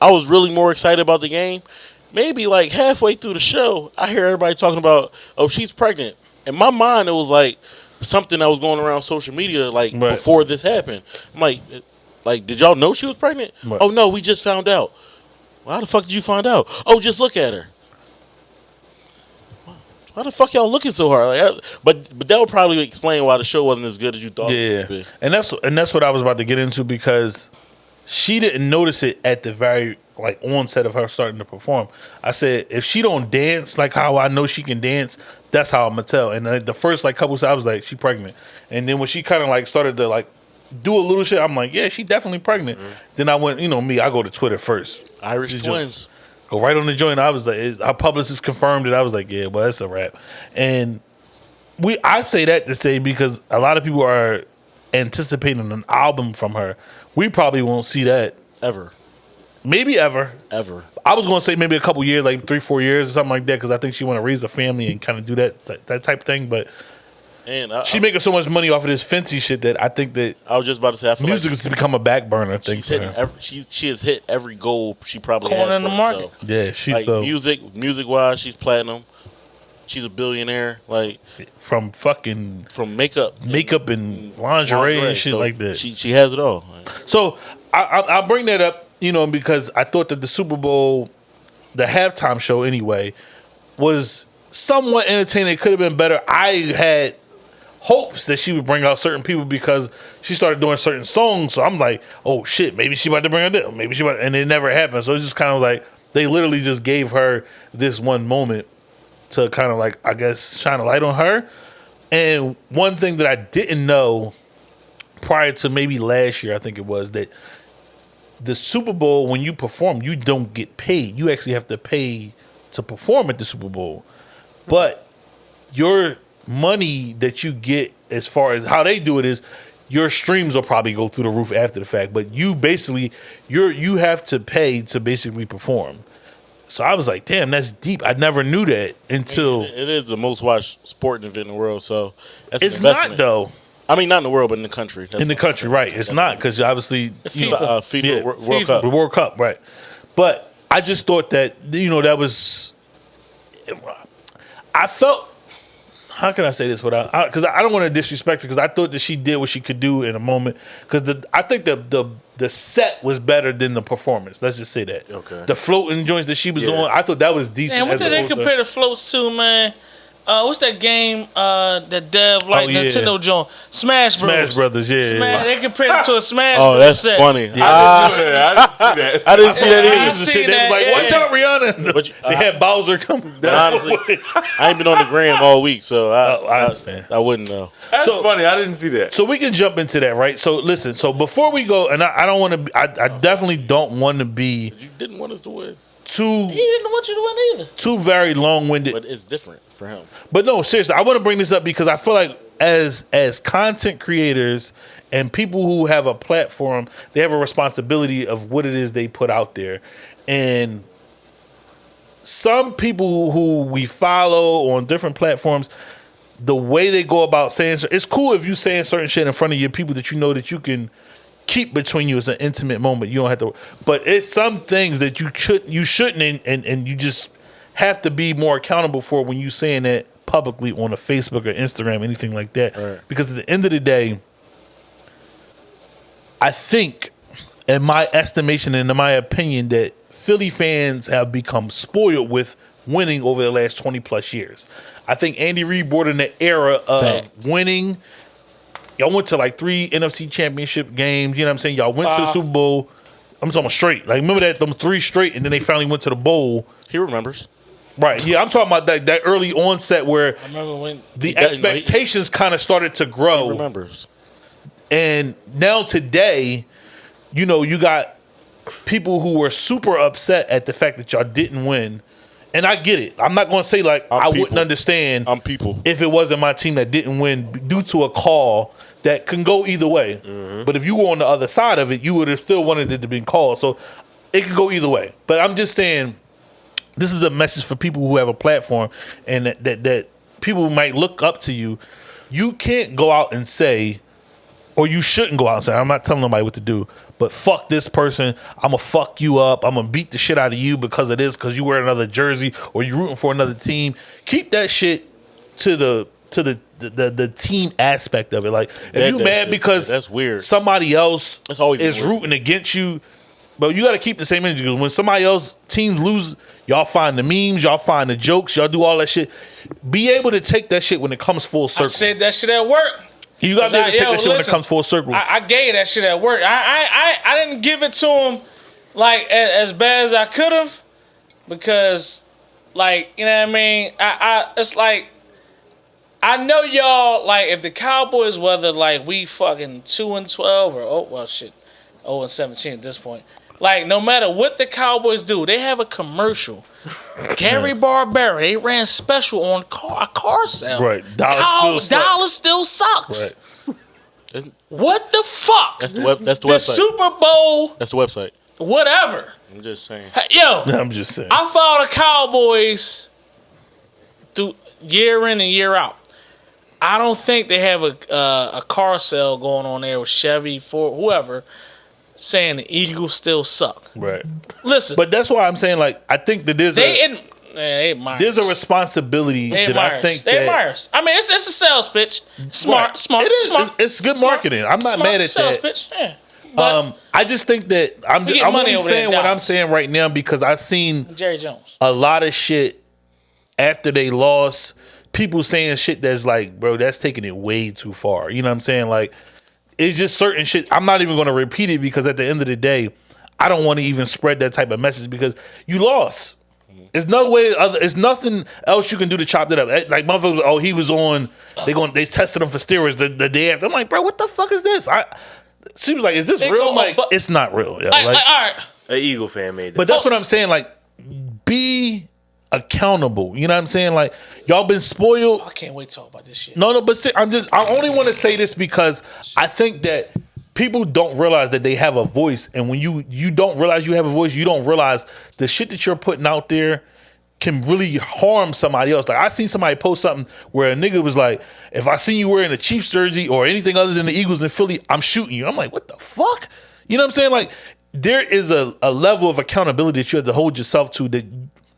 I was really more excited about the game. Maybe like halfway through the show, I hear everybody talking about, oh, she's pregnant. In my mind, it was like something that was going around social media like
Right.
before this happened. I'm like, like, did y'all know she was pregnant?
Right.
Oh no, we just found out. Well, how the fuck did you find out? Oh, just look at her. Why the fuck y'all looking so hard? Like, I- but but that would probably explain why the show wasn't as good as you thought. it
Yeah,
would be.
and that's and that's what I was about to get into because she didn't notice it at the very like onset of her starting to perform. I said if she don't dance like how I know she can dance, that's how I'm gonna tell. And uh, the first like couple, I was like, she pregnant. And then when she kind of like started to like do a little shit, I'm like, yeah, she definitely pregnant. Then I went, you know me, I go to Twitter first,
Irish twins.
go right on the joint. I was like, it- our publicist confirmed it. I was like, yeah, well, that's a wrap. And we, I say that to say because a lot of people are anticipating an album from her. We probably won't see that,
Ever.
maybe ever.
Ever.
I was going to say maybe a couple years, like three, four years or something like that, because I think she want to raise a family and kind of do that, that that type of thing. But
And I,
she
I,
making so much money off of this fancy shit that I think that
I was just about to say, I feel
music
like
has become a back burner thing
she's
for
hitting every, she, she has hit every goal she probably
Corner
has
in the market.
herself.
yeah, she's
Like
so
music, music wise, she's platinum. She's a billionaire. Like
from fucking
from makeup,
makeup and lingerie, and shit
so
like that.
She she has it all.
So I, I, bring that up, you know, because I thought that the Super Bowl, the halftime show anyway, was somewhat entertaining. It could have been better. I had hopes that she would bring out certain people because she started doing certain songs. So I'm like, oh shit, maybe she about to bring out them. Maybe she about, and it never happened. So it's just kind of like they literally just gave her this one moment to kind of like I guess shine a light on her. And one thing that I didn't know prior to maybe last year, I think it was that the Super Bowl, when you perform, you don't get paid. You actually have to pay to perform at the Super Bowl. But your money that you get as far as how they do it is your streams will probably go through the roof after the fact. But you basically you're you have to pay to basically perform. So I was like, damn, that's deep. I never knew that until
It is the most watched sporting event in the world. So that's an
it's not though.
I mean, not in the world, but in the country. That's
in the
what-
country, right? It's not because obviously you
So,
know,
uh, FIFA
yeah,
Wor- World
FIFA,
Cup.
the World Cup, right? But I just thought that you know that was. I felt. How can I say this without? Because I, I don't want to disrespect her. Because I thought that she did what she could do in a moment. Because the I think the the the set was better than the performance. Let's just say that.
Okay.
The floating joints that she was
Yeah.
doing, I thought that was decent.
Man, what did they
opposed
compare the floats to, man? Uh, what's that game uh, that Dev like
Oh, yeah.
Nintendo joint? Smash Bros.
Smash Brothers, yeah.
Smash, they compared it to a Smash.
Oh, that's
set.
funny.
I didn't see that. I didn't see that.
I didn't see that
I
either.
seen
Shit, they
that,
like,
yeah.
watch out, Rihanna.
But you-
they had Bowser come.
But honestly, I ain't been on the gram all week, so I,
Oh, I
I,
understand.
I wouldn't know.
That's
So-
funny. I didn't see that.
So we can jump into that, right? So listen. So before we go, and I, I don't want to. I, I definitely don't want to be
You didn't want us to win,
too
He didn't want you to win either.
too very long winded.
but it's different for him.
But no, seriously, I want to bring this up because I feel like as as content creators and people who have a platform, they have a responsibility of what it is they put out there. And some people who we follow on different platforms, the way they go about saying it's cool if you saying certain shit in front of your people that you know that you can keep between you as an intimate moment. You don't have to but it's some things that you should you shouldn't and, and, and you just have to be more accountable for when you saying that publicly on a Facebook or Instagram, anything like that.
Right.
Because at the end of the day, I think, in my estimation and in my opinion, that Philly fans have become spoiled with winning over the last 20 plus years. I think Andy Reid brought in the era of
Fact.
winning. Y'all went to like three NFC championship games. You know what I'm saying? Y'all went to the
uh,
Super Bowl. I'm talking about straight. Like, remember that? Them three straight, and then they finally went to the bowl.
He remembers.
Right. Yeah, I'm talking about that, that early onset where
I remember when
the
does- no, he-
expectations kind of started to grow.
He remembers.
And now today, you know, you got people who were super upset at the fact that y'all didn't win. And I get it. I'm not going to say like
I'm
I wouldn't understand
I'm people.
if it wasn't my team that didn't win due to a call that can go either way. Mm-hmm. But if you were on the other side of it, you would have still wanted it to be called. So it could go either way. But I'm just saying this is a message for people who have a platform and that that, that people might look up to you. You can't go out and say or you shouldn't go out and say, I'm not telling nobody what to do, but fuck this person. I'm gonna fuck you up. I'm gonna beat the shit out of you because of this, because you wear another jersey or you rooting for another team. Keep that shit to the to the the, the, the team aspect of it. Like if
That-
you
that
mad
shit-
because
that's weird.
somebody else
That's always
is
weird.
rooting against you, but you got to keep the same energy because when somebody else teams lose, y'all find the memes, y'all find the jokes, y'all do all that shit. Be able to take that shit when it comes full circle.
I
circle.
said that shit at work.
You got to be able to take
Yo,
that shit when it comes full circle.
I, I gave that shit at work. I, I, I, I didn't give it to him like as, as bad as I could have because, like, you know what I mean. I, I, it's like I know y'all like if the Cowboys, whether like we fucking two and twelve or oh well shit, oh and seventeen at this point. Like no matter what the Cowboys do, they have a commercial. Gary Barbera, they ran special on car, a car sale.
Right. Dollar
Cow-
still suck.
dollar still sucks.
Right.
What the fuck?
That's the web. That's the
the
website.
Super Bowl,
That's the website.
whatever.
I'm just saying.
Yo,
I'm just saying.
I follow the Cowboys through year in and year out. I don't think they have a uh, a car sale going on there with Chevy, Ford, whoever, saying the Eagles still suck.
right.
Listen,
But that's why I'm saying like I think that there's
they
a
in, they
there's a responsibility
They
that I think
they
that
admire us. I mean, it's it's a sales pitch. Smart,
Right.
smart,
It is.
smart.
It's, it's good
smart,
marketing. I'm not
smart
mad at
sales
that.
pitch. Yeah. But
Um, I just think that I'm just, I'm only
over there in
saying what I'm saying right now because I've seen
Jerry Jones.
a lot of shit after they lost. People saying shit that's like, bro, that's taking it way too far. You know what I'm saying? Like, it's just certain shit. I'm not even going to repeat it because at the end of the day, I don't want to even spread that type of message because you lost. There's no way. Other, it's nothing else you can do to chop that up. Eh, Like motherfuckers, oh, he was on. They going. They tested him for steroids the, the day after. I'm like, bro, what the fuck is this? I. She was like, is this
They
real?
go
I'm like,
up, but-
it's not real. yo.
Like,
Like,
like, all right.
An Eagle fan made that.
but that's what I'm saying. Like, be accountable. You know what I'm saying? Like, y'all been spoiled.
I can't wait to talk about this shit.
No, no, but see, I'm just. I only want to say this because I think that people don't realize that they have a voice, and when you you don't realize you have a voice, you don't realize the shit that you're putting out there can really harm somebody else. Like I seen somebody post something where a nigga was like, "If I see you wearing a Chiefs jersey or anything other than the Eagles in Philly, I'm shooting you." I'm like, "What the fuck?" You know what I'm saying? Like there is a, a level of accountability that you have to hold yourself to that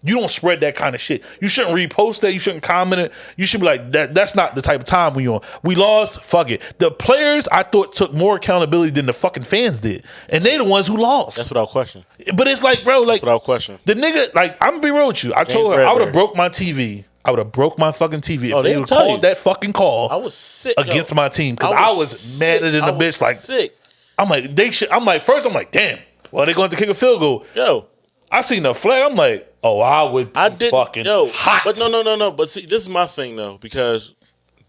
you don't spread that kind of shit. You shouldn't repost that. You shouldn't comment it. You should be like that. That's not the type of time we on. We lost. Fuck it. The players I thought took more accountability than the fucking fans did, and they the ones who lost.
That's without question.
but it's like, bro, like
Without question.
the nigga. Like I'm gonna be real with you. I told her I would have broke my TV. I would have broke my fucking TV if
Oh,
they
they'll
would called
you.
that fucking call
I was sick
against
yo.
my team because I was,
sick.
madder than a
was
bitch. Like
sick.
I'm like they should. I'm like first I'm like damn. Well, they're going to kick a field goal.
Yo,
I seen the flag. I'm like, oh, I would.
I
be
did
fucking
yo,
hot.
but no, no, no, no. But see, this is my thing though because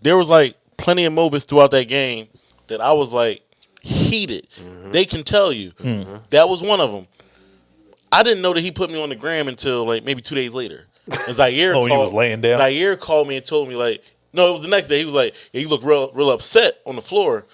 there was like plenty of moments throughout that game that I was like heated.
Mm-hmm.
They can tell you that was one of them. I didn't know that he put me on the gram until like maybe two days later. And Zaire
Oh,
called,
he was laying down?
Zaire called me and told me like, no, it was the next day. He was like, yeah, you look real, real upset on the floor.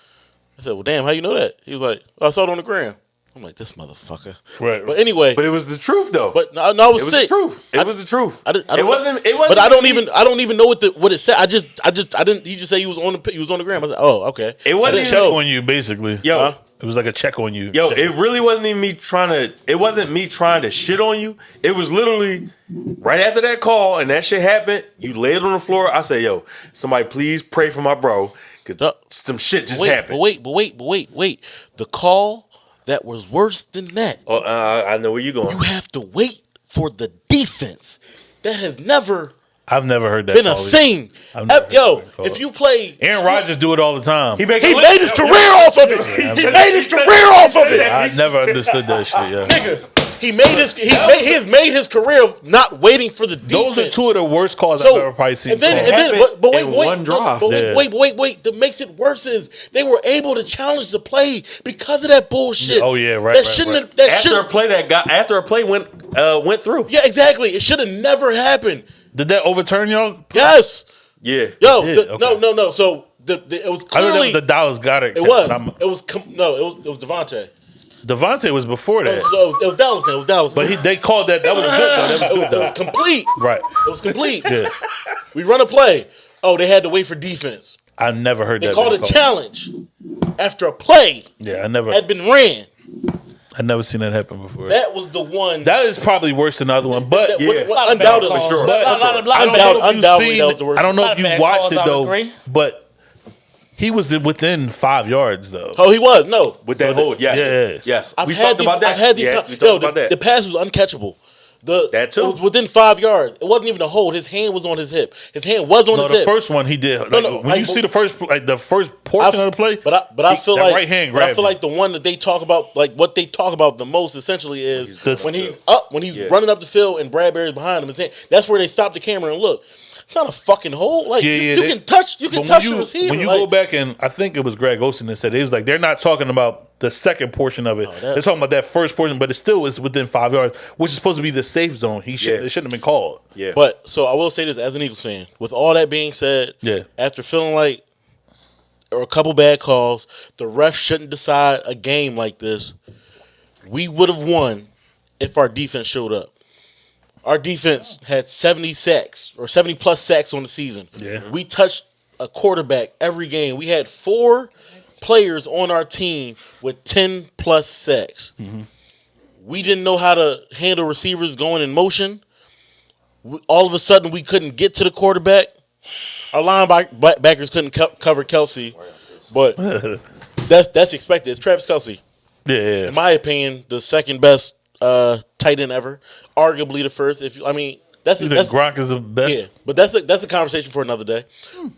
I said, well, damn, how you know that? He was like, oh, I saw it on the gram. I'm like, this motherfucker.
Right.
But anyway,
But it was the truth though.
but no, no, I was sick.
it was
sick.
the truth. It
I-
was the truth.
I didn't, I
it
don't,
wasn't. It wasn't.
But I don't even. I don't even know what the what it said. I just. I just. I didn't. He just said he was on the. He was on the gram. I said, oh, okay.
It wasn't
know.
on you basically.
Yo,
Huh?
It was like a check on you.
Yo,
Check.
it really wasn't even me trying to. It wasn't me trying to shit on you. It was literally right after that call and that shit happened. You laid on the floor. I said, "Yo, somebody please pray for my bro,
Uh,
cause some shit just
wait,
happened."
but wait, but wait, but wait, wait. The call that was worse than that.
Oh, uh, I know where you're going.
You have to wait for the defense. That has never
I've never heard that.
been a thing. Uh, Yo, if you play,
Aaron Rodgers do it all the time.
He makes
he made his career off of it. He made his career off of it.
I never understood that shit. Yeah.
Nigga, he made his. He made. He has made his career of not waiting for the defense.
Those are two of the worst calls
So,
I've ever probably seen.
and then, and then, but, but wait, wait,
one
no,
drive.
but wait, wait, wait, wait. That makes it worse is they were able to challenge the play because of that bullshit.
Oh, yeah, right,
That
right,
shouldn't.
right.
Have, that
after a play that got after a play went uh, went through.
Yeah, exactly. It should have never happened.
Did that overturn y'all?
Yes.
Yeah.
Yo. The- No,
okay.
no, no. So the, the, it was
I don't know
clearly.
if the Dallas got it.
it was. It was. Com- no. It was. It was DeVonta.
DeVonta was before
It
that,
was, it was, it was Dallas. It was Dallas.
but he they called that. That was good though. That was good
was, it was complete.
Right.
It was complete.
Yeah.
We run a play. Oh, they had to wait for defense.
I never heard
They
that.
They
called
a
called.
challenge after a play
Yeah, I never.
had been ran.
I never seen that happen before.
That was the one.
that is probably worse than the other one, but
that-
Yeah.
what- what-
Lot of bad
undoubtedly,
calls.
sure.
Lot- lot- lot of- lot of
I don't
bad-
know if you've
undoubtedly, that was the worst
I don't know if you watched it though, but he was within five yards though.
Oh, he was no.
With that hold, yes,
Yeah.
yes.
I've
we
had
talked
these,
about that.
I've had these.
Yeah,
con-
we talked about
the,
that.
the pass was uncatchable. The
That too.
It was within five yards. It wasn't even a hold. His hand was on his hip. His hand was on
No,
his
the
hip.
first one he did. Like,
no,
when
like,
you see the first, like the first portion
f-
of the play,
But I, but I feel
that
like,
right hand
but I feel
him.
like the one that they talk about, like what they talk about the most, essentially is
The-
when he's up, when he's
Yeah.
running up the field and Bradberry's behind him. His hand, that's where they stop the camera and look. It's not a fucking hole. Like
Yeah,
you,
yeah,
you
they-
can touch, you can touch
when
the
you,
receiver.
when you
like,
go back and I think it was Greg Olsen that said it, was like they're not talking about the second portion of it.
Oh, that-
they're talking about that first portion, but it still is within five yards, which is supposed to be the safe zone. He should
Yeah.
it shouldn't have been called.
yeah.
But so I will say this as an Eagles fan. With all that being said,
Yeah.
after feeling like or a couple bad calls, the ref shouldn't decide a game like this. We would have won if our defense showed up. Our defense had 70 sacks or 70 plus sacks on the season.
Yeah. Mm-hmm.
We touched a quarterback every game. We had four players on our team with 10 plus sacks. Mm-hmm. We didn't know how to handle receivers going in motion we, all of a sudden we couldn't get to the quarterback. Our linebackers couldn't co- cover Kelce, but that's that's expected. It's Travis Kelce,
Yeah, yeah.
in my opinion, the second best uh, tight end ever, arguably the first. If you, I mean, that's
You
that's
Gronk is the best?
yeah, but that's a, that's a conversation for another day.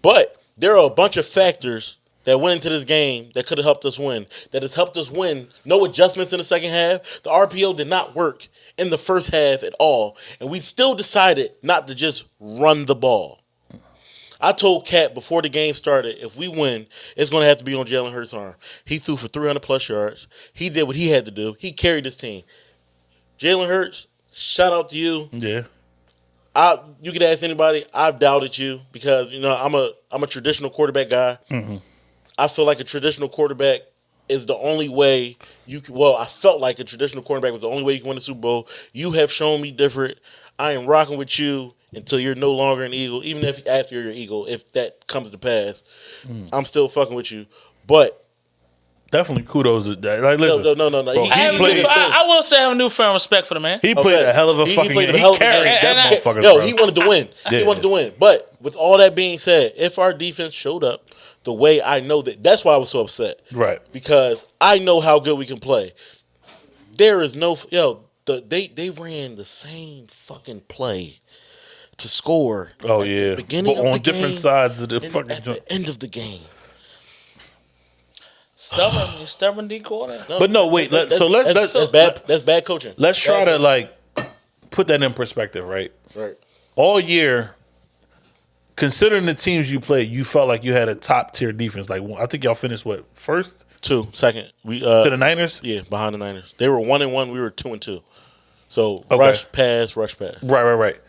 But there are a bunch of factors that went into this game that could have helped us win. That has helped us win. No adjustments in the second half. The RPO did not work in the first half at all, and we still decided not to just run the ball. I told Cat before the game started, if we win, it's going to have to be on Jalen Hurts' arm. He threw for 300 plus yards. He did what he had to do. He carried his team. Jalen Hurts, shout out to you.
Yeah.
I you could ask anybody. I've doubted you because you know I'm a I'm a traditional quarterback guy. Mm-hmm. I feel like a traditional quarterback is the only way you can. Well, I felt like a traditional quarterback was the only way you can win the Super Bowl. You have shown me different. I am rocking with you until you're no longer an Eagle. Even if after you're an Eagle, if that comes to pass, mm. I'm still fucking with you. But
Definitely kudos to that. Like,
no,
listen,
no, no, no, no.
Bro,
He,
I,
he,
have
he
new. I, I will say I have a newfound respect for the man.
he played
Okay.
a hell of a
He- he
fucking
played
game.
a
He,
hell of a
carried
game.
that
And I-
motherfucker.
Yo,
bro.
he wanted to win.
Yeah.
He wanted to win. But with all that being said, if our defense showed up the way I know that, that's why I was so upset.
Right.
Because I know how good we can play. There is no yo. The, they they ran the same fucking play to score.
Oh
at the
yeah,
beginning
but
of
on
the
different
game
sides of the fucking
at
joint.
the end of the game.
Stubborn, you stubborn D quarter.
But no, wait. Let,
That-
so let's
that's,
let's
that's bad. That's bad coaching.
let's try
Bad
to like put that in perspective, right?
right.
All year, considering the teams you played, you felt like you had a top tier defense. Like I think y'all finished what first
Two second. We uh
to the Niners.
yeah behind the Niners. They were one and one. We were two and two. So
Okay.
rush pass, rush pass.
Right, right, right.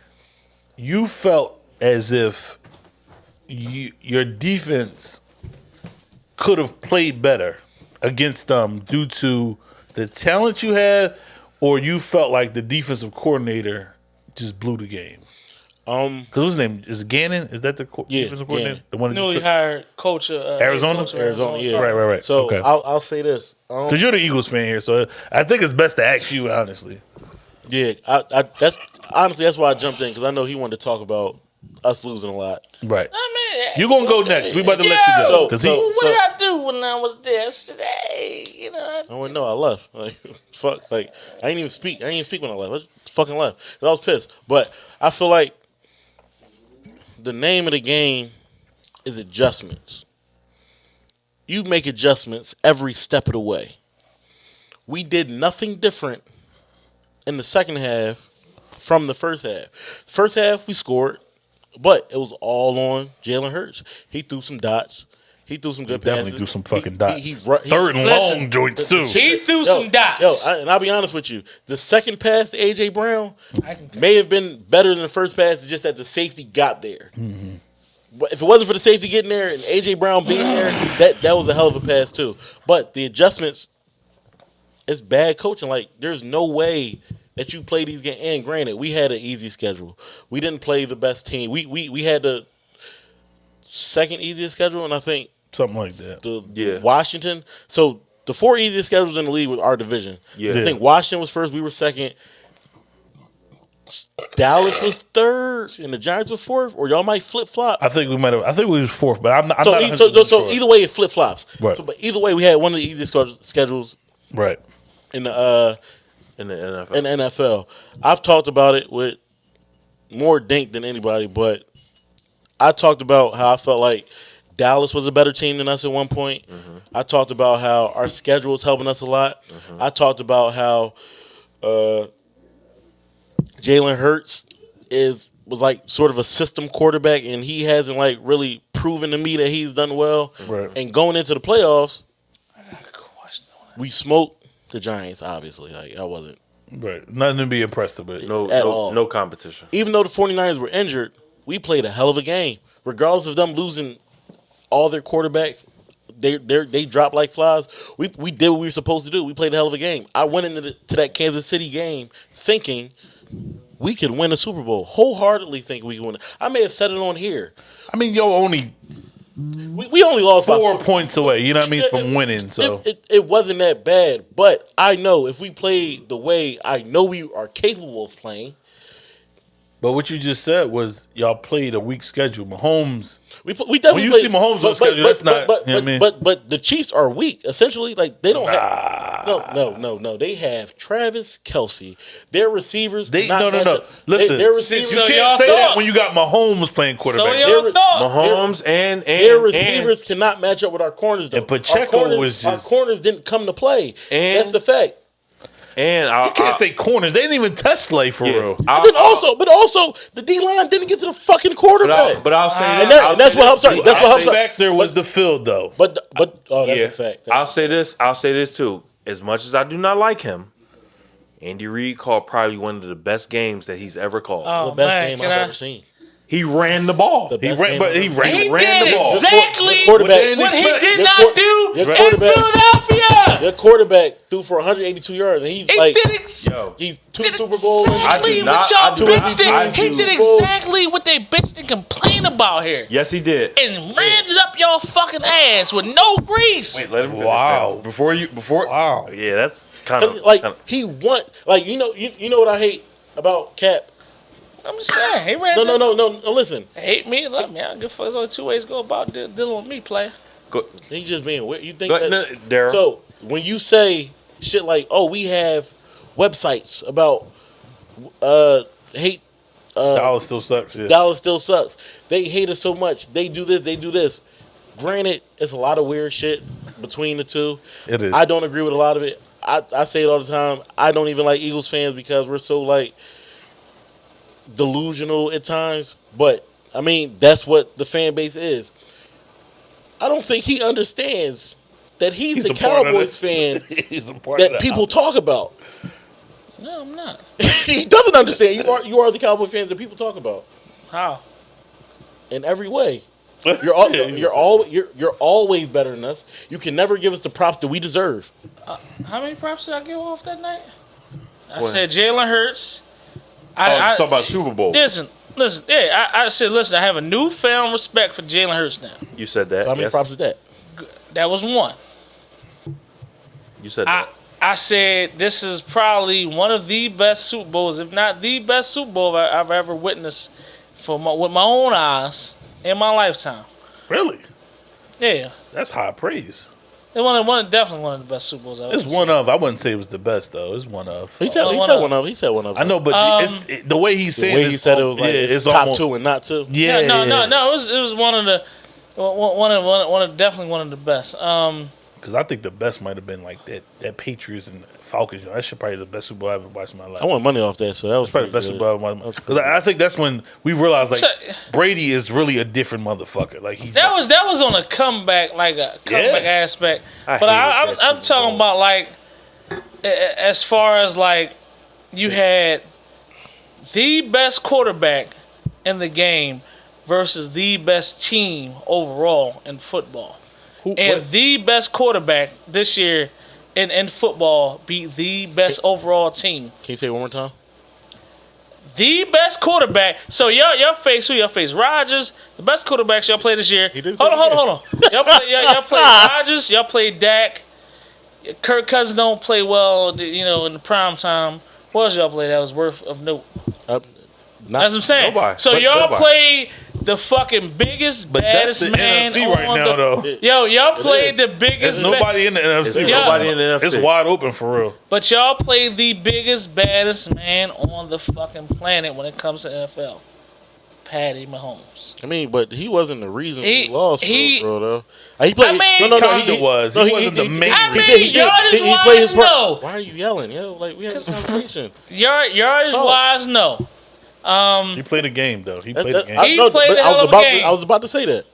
You felt as if you, your defense could have played better against them due to the talent you had, or you felt like the defensive coordinator just blew the game.
Um,
Because his name is Gannon. Is that the co-
Yeah,
defensive coordinator?
Gannon.
The one that
Newly
just
hired coach of uh,
Arizona?
coach of
Arizona, yeah.
right, right, right.
so
okay.
I'll I'll say this. Um,
Because you're the Eagles fan here, so I think it's best to ask you honestly.
yeah, I, I that's honestly that's why I jumped in because I know he wanted to talk about us losing a lot.
Right.
I mean,
You gonna go next? We about to let you go
So-
because
so-
he.
what did I do when I was there today? You know, I-
I went no, I left. Like fuck, like I didn't even speak. I didn't even speak when I left. I just fucking left. 'Cause I was pissed. But I feel like the name of the game is adjustments. You make adjustments every step of the way. We did nothing different in the second half from the first half. First half we scored, but it was all on Jalen Hurts. He threw some dots. He threw some good
Definitely
passes.
do some fucking
He-
dots.
he- he he-
Third and
Listen,
long joints too.
he threw
Yo,
some dots.
Yo, I, and I'll be honest with you. The second pass to AJ Brown may have been better than the first pass, just that the safety got there.
Mm-hmm.
But if it wasn't for the safety getting there and AJ Brown being there, that that was a hell of a pass too. But the adjustments, it's bad coaching. Like there's no way that you play these games. And granted, we had an easy schedule. We didn't play the best team. We we we had the second easiest schedule, and I think
Something like that.
the
Yeah.
Washington. So the four easiest schedules in the league with our division.
Yeah.
I think Washington was first. We were second. Dallas was third, and the Giants were fourth. Or y'all might flip flop.
I think we might have. I think we was fourth, but I'm not. I'm
So,
not
so, so
sure.
either way, it flip flops.
Right.
So, but either way, we had one of the easiest schedules
right.
in the uh,
in the NFL.
in the NFL. I've talked about it with more dink than anybody, but I talked about how I felt like Dallas was a better team than us at one point. I talked about how our schedule was helping us a lot. I talked about how uh, Jalen Hurts is was like sort of a system quarterback, and he hasn't like really proven to me that he's done well.
Right.
And going into the playoffs, we smoked the Giants. Obviously, like I wasn't.
Right. Nothing to be impressed with.
no,
at
no,
all.
no competition.
even though the 49ers were injured, we played a hell of a game. Regardless of them losing all their quarterbacks, they they they dropped like flies. We we did what we were supposed to do. We played a hell of a game. I went into the, to that Kansas City game thinking we could win a Super Bowl. Wholeheartedly thinking we could win. I may have said it on here.
I mean, yo, only
We, we only lost by
four
four
points away. You know what I mean
It-
from winning. So
It, it, it wasn't that bad, but I know if we play the way I know we are capable of playing,
But what you just said was y'all played a weak schedule. Mahomes,
We we definitely
you
played-
see Mahomes on
but-
schedule,
but-
that's
but-
not-
But
you know what I
but,
mean?
but but the Chiefs are weak. Essentially, like they don't have no no no no. They have Travis Kelce. Their receivers
they
cannot
no no no.
up- they-
Listen,
their receivers
So y'all
can't say that when you got Mahomes playing
So
quarterback.
y'all
Their-
Mahomes and and
their
and-
receivers cannot match up with our corners. Though
And Pacheco
our corners,
was
our corners didn't come to play.
And-
That's the fact.
And I,
you can't
I-
say corners. They didn't even test Slay for
yeah,
real.
I-
But then also, but also, the D line didn't get to the fucking
but,
quarterback.
I, but I'll say
And that-
I'll
and that's
say
what
this.
helps. That's what
I
helps.
think factor was the field though.
But but oh, that's
yeah,
a fact.
I'll
That's-
say this. I'll say this too. As much as I do not like him, Andy Reid called probably one of the best games that he's ever called.
Oh,
the best
man,
game I've
I-
ever seen.
He ran the ball.
The
He ran, but he ran.
He
ran
did
the ball.
exactly
Your quarterback,
what he
Your
did
Your
not do in
quarterback-
Philadelphia.
Your quarterback threw for 182 yards, and he's
He
like
did ex-
Yo,
he's two
did
Super Bowls.
I
exactly
do
what
not-
y'all
I do
bitched
not- I
He
do-
did exactly what they bitched and complained about here.
yes, he did.
And rammed it up your fucking ass with no grease.
Wait, let him finish.
Wow.
that. Before you, before
Wow.
yeah, that's kind of
like
kinda-
he want like you know you, you know what I hate about Cap.
I'm just saying. He ran
No no no no no. Listen,
Hate me, love me. I don't give a fuck. There's only two ways to go about de- dealing with me, player.
go,
he's just being weird. You think
go,
that?
no, Daryl.
So when you say shit like, "Oh, we have websites about uh hate uh,
Dallas still sucks. Yeah.
Dallas still sucks. They hate us so much. They do this. They do this. Granted, it's a lot of weird shit between the two.
It is.
I don't agree with a lot of it. I, I say it all the time. I don't even like Eagles fans because we're so like delusional at times. But I mean, that's what the fan base is. I don't think he understands that he's,
He's
the
a part of
Cowboys fan
He's a part of
that people
house.
talk about.
No, I'm not.
he doesn't understand. You are you are the Cowboy fans that people talk about
How?
in every way. You're all, you're all you're you're always better than us. You can never give us the props that we deserve.
Uh, how many props did I give off that night? I
What?
said Jalen Hurts.
Oh,
I,
you
I,
talking about Super Bowl?
listen, listen. Yeah, I, I said, listen. I have a newfound respect for Jalen Hurts now.
You said that.
So how many
yes.
props is that?
That was one.
You said
I
that.
I said this is probably one of the best Super Bowls, if not the best Super Bowl I- I've ever witnessed for my, with my own eyes in my lifetime.
Really?
Yeah,
That's high praise.
It one, one definitely one of the best Super Bowls I've ever
It's
seen.
one of. I wouldn't say it was the best though. It's one of.
He said
Oh,
he
one
said
of-
one of. He said one of.
I know, but
Um,
it's, it, the way he's
the way he said it was like
yeah,
it's,
it's
top
almost,
two and not two.
Yeah,
Yeah, no, no, no. It was it was one of the one one of one of, one of definitely one of the best. Um,
Because I think the best might have been like that that Patriots and Falcons. You know, that should probably the best Super Bowl I ever watched in my life.
I want money off that, so that was
probably the best
good.
Super Bowl I ever watched. Because I, I think that's when we realized like
So-
Brady is really a different motherfucker. Like he
that was that was on a comeback like a comeback
Yeah.
aspect.
I
but I,
hated
I'm, I'm talking about like a- a- as far as like you had the best quarterback in the game versus the best team overall in football.
Who-
And
what-
the best quarterback this year in, in football beat the best overall team.
Can you say it one more time?
The best quarterback. So y'all y'all face who y'all face? Rodgers, the best quarterbacks y'all play this year. Hold on, hold on, hold on. Y'all play y'all, y'all play Rodgers, y'all play Dak. Kirk Cousins don't play well, you know, in the prime time. What else y'all play that was worth of note?
Uh, not,
That's what I'm saying.
Nobody.
So y'all
nobody.
play the fucking biggest,
but that's
baddest
the
man
NFC
on
right
the.
now though.
Yo, y'all played the biggest.
There's
ba-
nobody in the NFC.
There's
right
nobody
in the NFC.
It's wide open for real.
But y'all played the biggest, baddest man on the fucking planet when it comes to NFL. Patty Mahomes.
I mean, but he wasn't the reason
He-
he, lost,
he-
for real, bro, though. He played.
I mean-
no, no, no.
Kinda was. He wasn't the main
I
reason.
mean,
did, he did.
yardage
He- he
wise,
part.
no.
Why are you yelling? Yo, like we had a conversation.
Yard, yardage
Oh.
wise, no.
Um, he played a game though. He played
that-
a game.
I,
He
no,
played
but
a
I
hell
was
of a
about
game.
To, I was about to say that.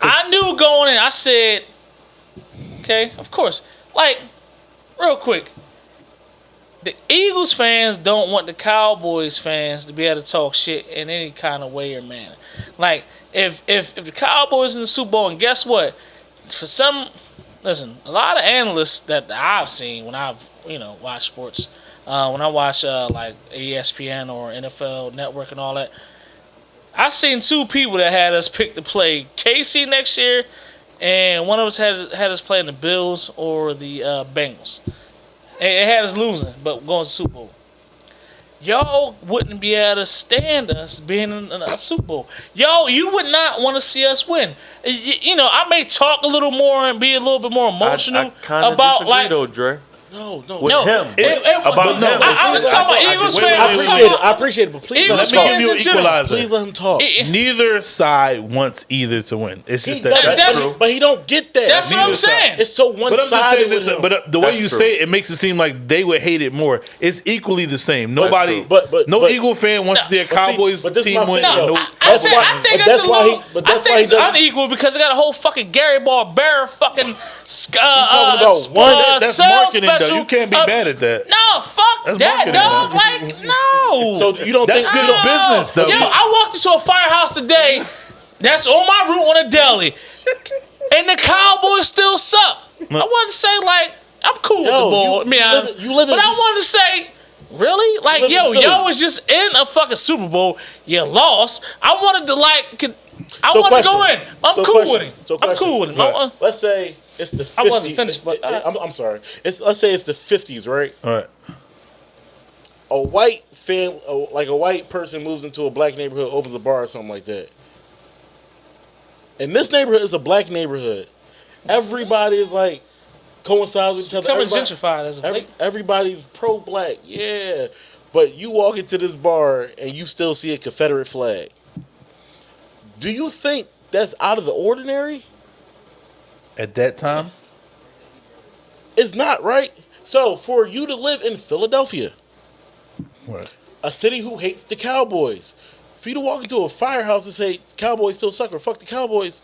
I knew going in. I said, okay, of course. Like, real quick, the Eagles fans don't want the Cowboys fans to be able to talk shit in any kind of way or manner. Like, if if if the Cowboys in the Super Bowl, and guess what? For some, listen, a lot of analysts that I've seen when I've you know watched sports, uh, when I watch uh, like ESPN or NFL Network and all that. I've seen two people that had us pick to play Casey next year, and one of us had had us playing the Bills or the uh, Bengals. It, had us losing, but going to Super Bowl. Y'all wouldn't be able to stand us being in a Super Bowl. Y'all, you would not want to see us win. Y- You know, I may talk a little more and be a little bit more emotional
I of
about
disagree
like
though, Dre.
No, no,
With
no
him.
it- it-
About
no,
him.
I, I was talking about
I- I-
Eagles fans.
I
wait,
I'm
wait,
appreciate it. I appreciate it, but please
Eagles
let
me give you an equalizer.
Please let him talk.
It- it-
Neither side wants either to win. It's just
does,
that.
That-
but,
that's-
he, but he don't get that.
That's what I'm
side.
saying.
It's so one
But I'm just
sided
saying
with
this. But uh, the way
That's
you
true.
say it, it makes it seem like they would hate it more. It's equally the same. Nobody.
But- but-
no
but-
Eagle fan wants to see a
But see,
Cowboys
but this
team win.
No, I, I think, I think
but
that's,
that's
a little. I
that's
think it's unequal because they got a whole fucking Gary Barbera fucking. Uh,
talking
uh,
about one-
that's marketing though.
Special.
You can't be
Uh,
mad at that.
No, fuck
That's
that, dog. Like, no.
So you don't
That's
think
good
you
business, though.
Yo, I walked into a firehouse today. That's on my route on a deli, and the Cowboys still suck. I want to say like I'm cool with
Yo,
the ball.
you-
I mean,
you live you live
but I want to say. Really? Like, yo, y'all was just in a fucking Super Bowl. You lost. I wanted to like. I
So
wanted to go in. I'm
So
cool
question.
with it.
So
I'm
question.
cool with him.
Right.
Let's say it's the 50,
I wasn't finished, but,
I'm, I'm sorry. It's let's say it's the 50s, right?
All right.
A white fam, like a white person moves into a black neighborhood, opens a bar or something like that. And this neighborhood is a black neighborhood. Everybody is like coincides with each other.
Becoming
Everybody-
gentrified as of
Every, everybody's pro black, yeah. but you walk into this bar and you still see a Confederate flag. Do you think that's out of the ordinary?
At that time,
It's not, right? So for you to live in Philadelphia,
Right.
a city who hates the Cowboys, for you to walk into a firehouse and say Cowboys still suck or fuck the Cowboys,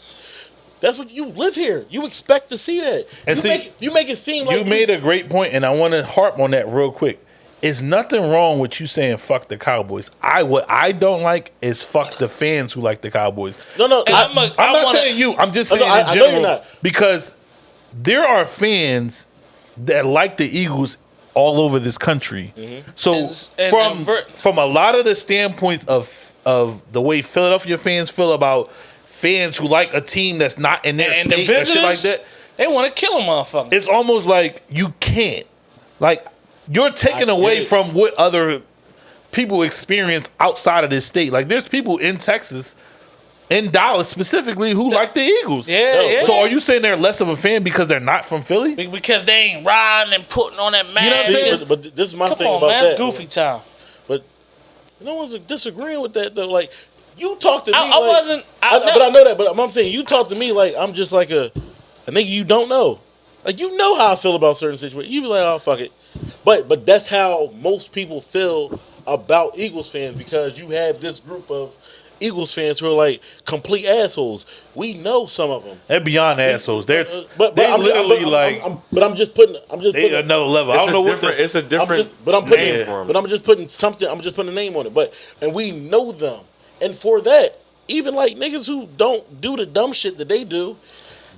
that's what you live here. You expect to see that.
And
you
see,
make you make it seem like
you made a great point, and I want to harp on that real quick. It's nothing wrong with you saying fuck the Cowboys. I what I don't like is fuck the fans who like the Cowboys.
no, no.
And
I,
I'm a-
I'm not
wanna-
saying you. I'm just
no,
saying
I-
in
I know you're
general
not.
because there are fans that like the Eagles all over this country.
Mm-hmm.
So
And- and-
from
and ver-
from a lot of the standpoints of of the way Philadelphia fans feel about fans who like a team that's not in their
And the
state and shit like that,
they want to kill a motherfucker.
it's almost like you can't. Like you're taking
I
away
it.
from what other people experience outside of this state. Like there's people in Texas, in Dallas specifically, who like the Eagles.
Yeah,
No,
yeah.
So are you saying they're less of a fan because they're not from Philly?
Be- because they ain't riding and putting on that
know what I'm
mask.
saying?
See, but, but this is my
Come
thing
on,
about
man,
that.
that's goofy time.
But no one's disagreeing with that though. Like you talk to me,
I- I
like,
wasn't- I-
I- but I know that. But I'm saying you talk to me like I'm just like a a nigga you don't know. Like you know how I feel about certain situations. You be like, oh fuck it. But but that's how most people feel about Eagles fans because you have this group of Eagles fans who are like complete assholes. We know some of them.
They're beyond assholes. They're
Uh, But, but
they
I'm,
literally
I'm, I'm,
like
I'm, but I'm just putting. I'm just
they
putting,
another level. I don't know what the,
it's a
I'm
different.
just, but I'm putting,
name for 'em.
but I'm just putting something. I'm just putting a name on it. But and we know them, and for that, even like niggas who don't do the dumb shit that they do,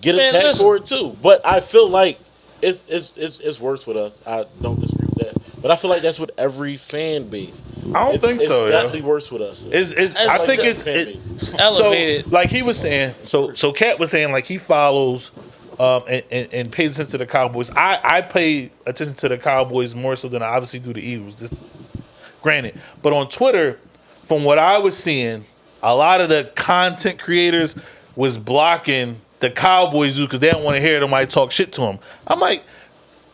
get
Man,
attacked
listen.
for it too. But I feel like it's it's it's it's worse with us. I don't disagree with that. But I feel like that's with every fan base.
I don't
It's,
think
it's
so. Yeah.
Definitely worse with us.
It's, it's,
It's
I
like
think it's it.
It's elevated.
So, like he was saying, so so Cat was saying, like he follows um, and, and, and pays attention to the Cowboys. I, I pay attention to the Cowboys more so than I obviously do the Eagles. This, granted, but on Twitter, from what I was seeing, a lot of the content creators was blocking the Cowboys do because they don't want to hear somebody talk shit to them. I'm like,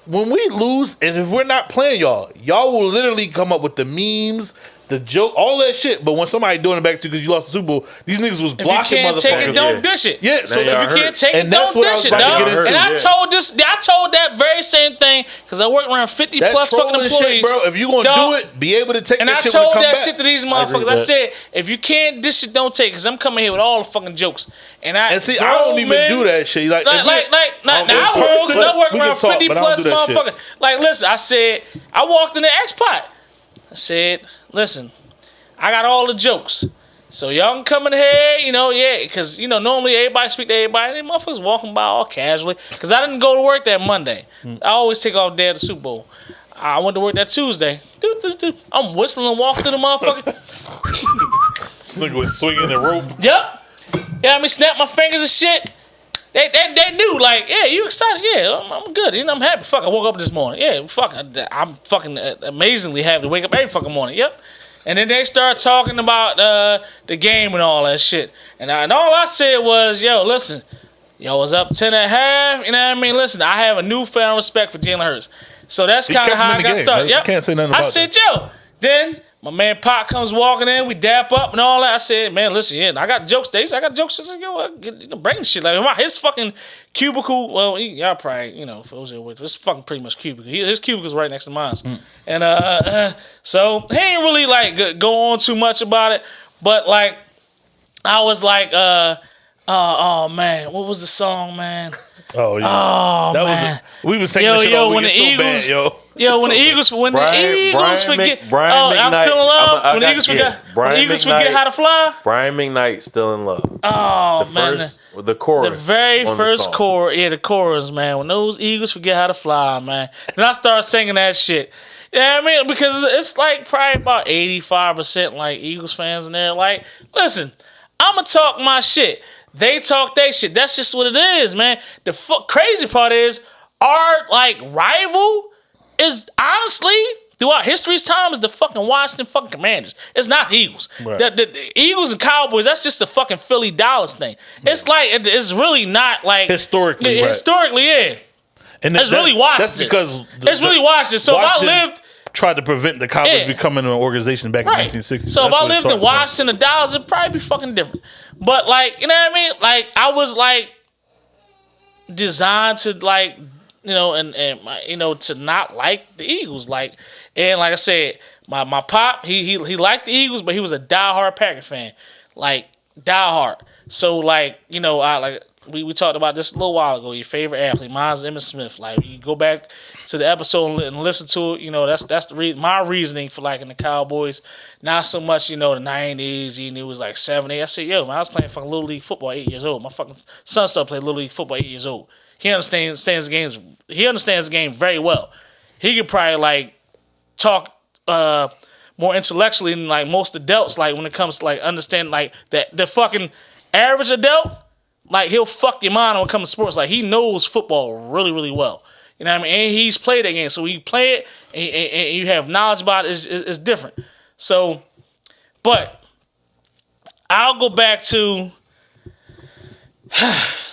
when we lose and if we're not playing y'all, y'all will literally come up with the memes, the joke, all that shit. But when somebody doing it back to you because you lost the Super Bowl, these niggas was
If you
blocking
can't take it, don't dish it.
Yeah, so
Now
if
y'all
If you
hurt.
can't take
And
it, don't
what I was
dish it,
about
dog. And I
Yeah.
told this, I told that very same thing because I work around fifty
that
plus fucking
trolling
employees,
shit, bro. If you gonna
Dog.
do it, be able to take
And
that
I
shit when
told
it come
that
back.
shit to these motherfuckers.
with
I, said, if you can't dish it, don't take. Because I'm coming here with all the fucking jokes. And I
and see, I don't even
men-
do that shit. Like,
Like, like, like,
I
like
don't
now I work because I work around 50
but I don't
plus
do
motherfuckers. Like, listen, I said, I walked in the X Pot. I said, listen, I got all the jokes. So y'all can come in here, you know, yeah, because, you know, normally everybody speak to everybody. And motherfuckers walking by all casually. Because I didn't go to work that Monday. I always take off day of the Super Bowl. I went to work that Tuesday. Doo, doo, doo. I'm whistling and walking through the motherfucker.
This nigga was swinging the rope.
Yep. Yeah, I mean, snap my fingers and shit. They, they, they knew, like, yeah, you excited? Yeah, I'm, I'm good. You know, I'm happy. Fuck, I woke up this morning. Yeah, fuck, I, I'm fucking uh, amazingly happy to wake up every fucking morning. Yep. And then they start talking about uh, the game and all that shit. And, I, and all I said was, yo, listen, yo was up 10 and a half. You know what I mean? Listen, I have a newfound respect for Jalen Hurts. So that's kind of how I got
game.
started. Yep.
can't say nothing
I said, yo, then my man Pop comes walking in. We dap up and all that. I said, man, listen, yeah, I got jokes. Days, I got jokes. I said, yo, get, you know, bring the shit. Like my his fucking cubicle. Well, he, y'all probably, you know, for those who are with, it's fucking pretty much cubicle. He, his cubicle's right next to mine. And uh, uh, so he ain't really like go- go on too much about it. But like, I was like, uh, uh, oh man, what was the song, man?
Oh yeah,
Oh
that
man.
was. A, we was saying
Yo, yo, when the
so bad,
Eagles-
yo.
Yo, when the Eagles, when
Brian-
the Eagles
Brian
forget,
Mc- Brian
oh, I'm still in love.
I
when the Eagles forget, when Eagles
McKnight.
forget how to fly.
Brian McKnight still in love.
Oh
The
man,
first, the chorus.
the very first chorus, yeah, the chorus, man. When those Eagles forget how to fly, man. Then I start singing that shit. Yeah, I mean, because it's like probably about eighty five percent like Eagles fans in there. Like, listen, I'ma talk my shit. They talk their shit. That's just what it is, man. The fu- crazy part is our like rival is honestly throughout history's time is the fucking Washington fucking Commanders. It's not the Eagles.
Right.
The, the- the Eagles and Cowboys. That's just the fucking Philly Dallas thing. It's like it- it's really not like
Historically, right.
Historically, yeah.
And
It's
that-
really
That's
Washington.
because the-
It's really Washington. So
Washington
if I lived
tried to prevent the Cowboys
Yeah.
becoming an organization back
Right.
in 1960.
So if I lived in. Washington or Dallas, it'd probably be fucking different. But like, you know what I mean? Like I was like designed to like, you know, and and my, you know to not like the Eagles. Like, and like I said, my my pop he he he liked the Eagles, but he was a diehard Packer fan, like diehard. So like, you know, I like. We, we talked about this a little while ago. Your favorite athlete, mine's Emmitt Smith. Like you go back to the episode and, listen to it. You know that's that's the re- my reasoning for liking the Cowboys. Not so much you know the nineties. You knew it was like seventy. I said, yo, man, I was playing fucking little league football eight years old. My fucking son still played little league football eight years old. He understands the games. He understands the game very well. He could probably like talk uh more intellectually than like most adults. Like when it comes to like understand like that the fucking average adult, like he'll fuck your mind when it comes to sports. Like he knows football really really well. You know what I mean? And he's played that game, so you play it and, and, and you have knowledge about it, it's, it's different. So, but I'll go back to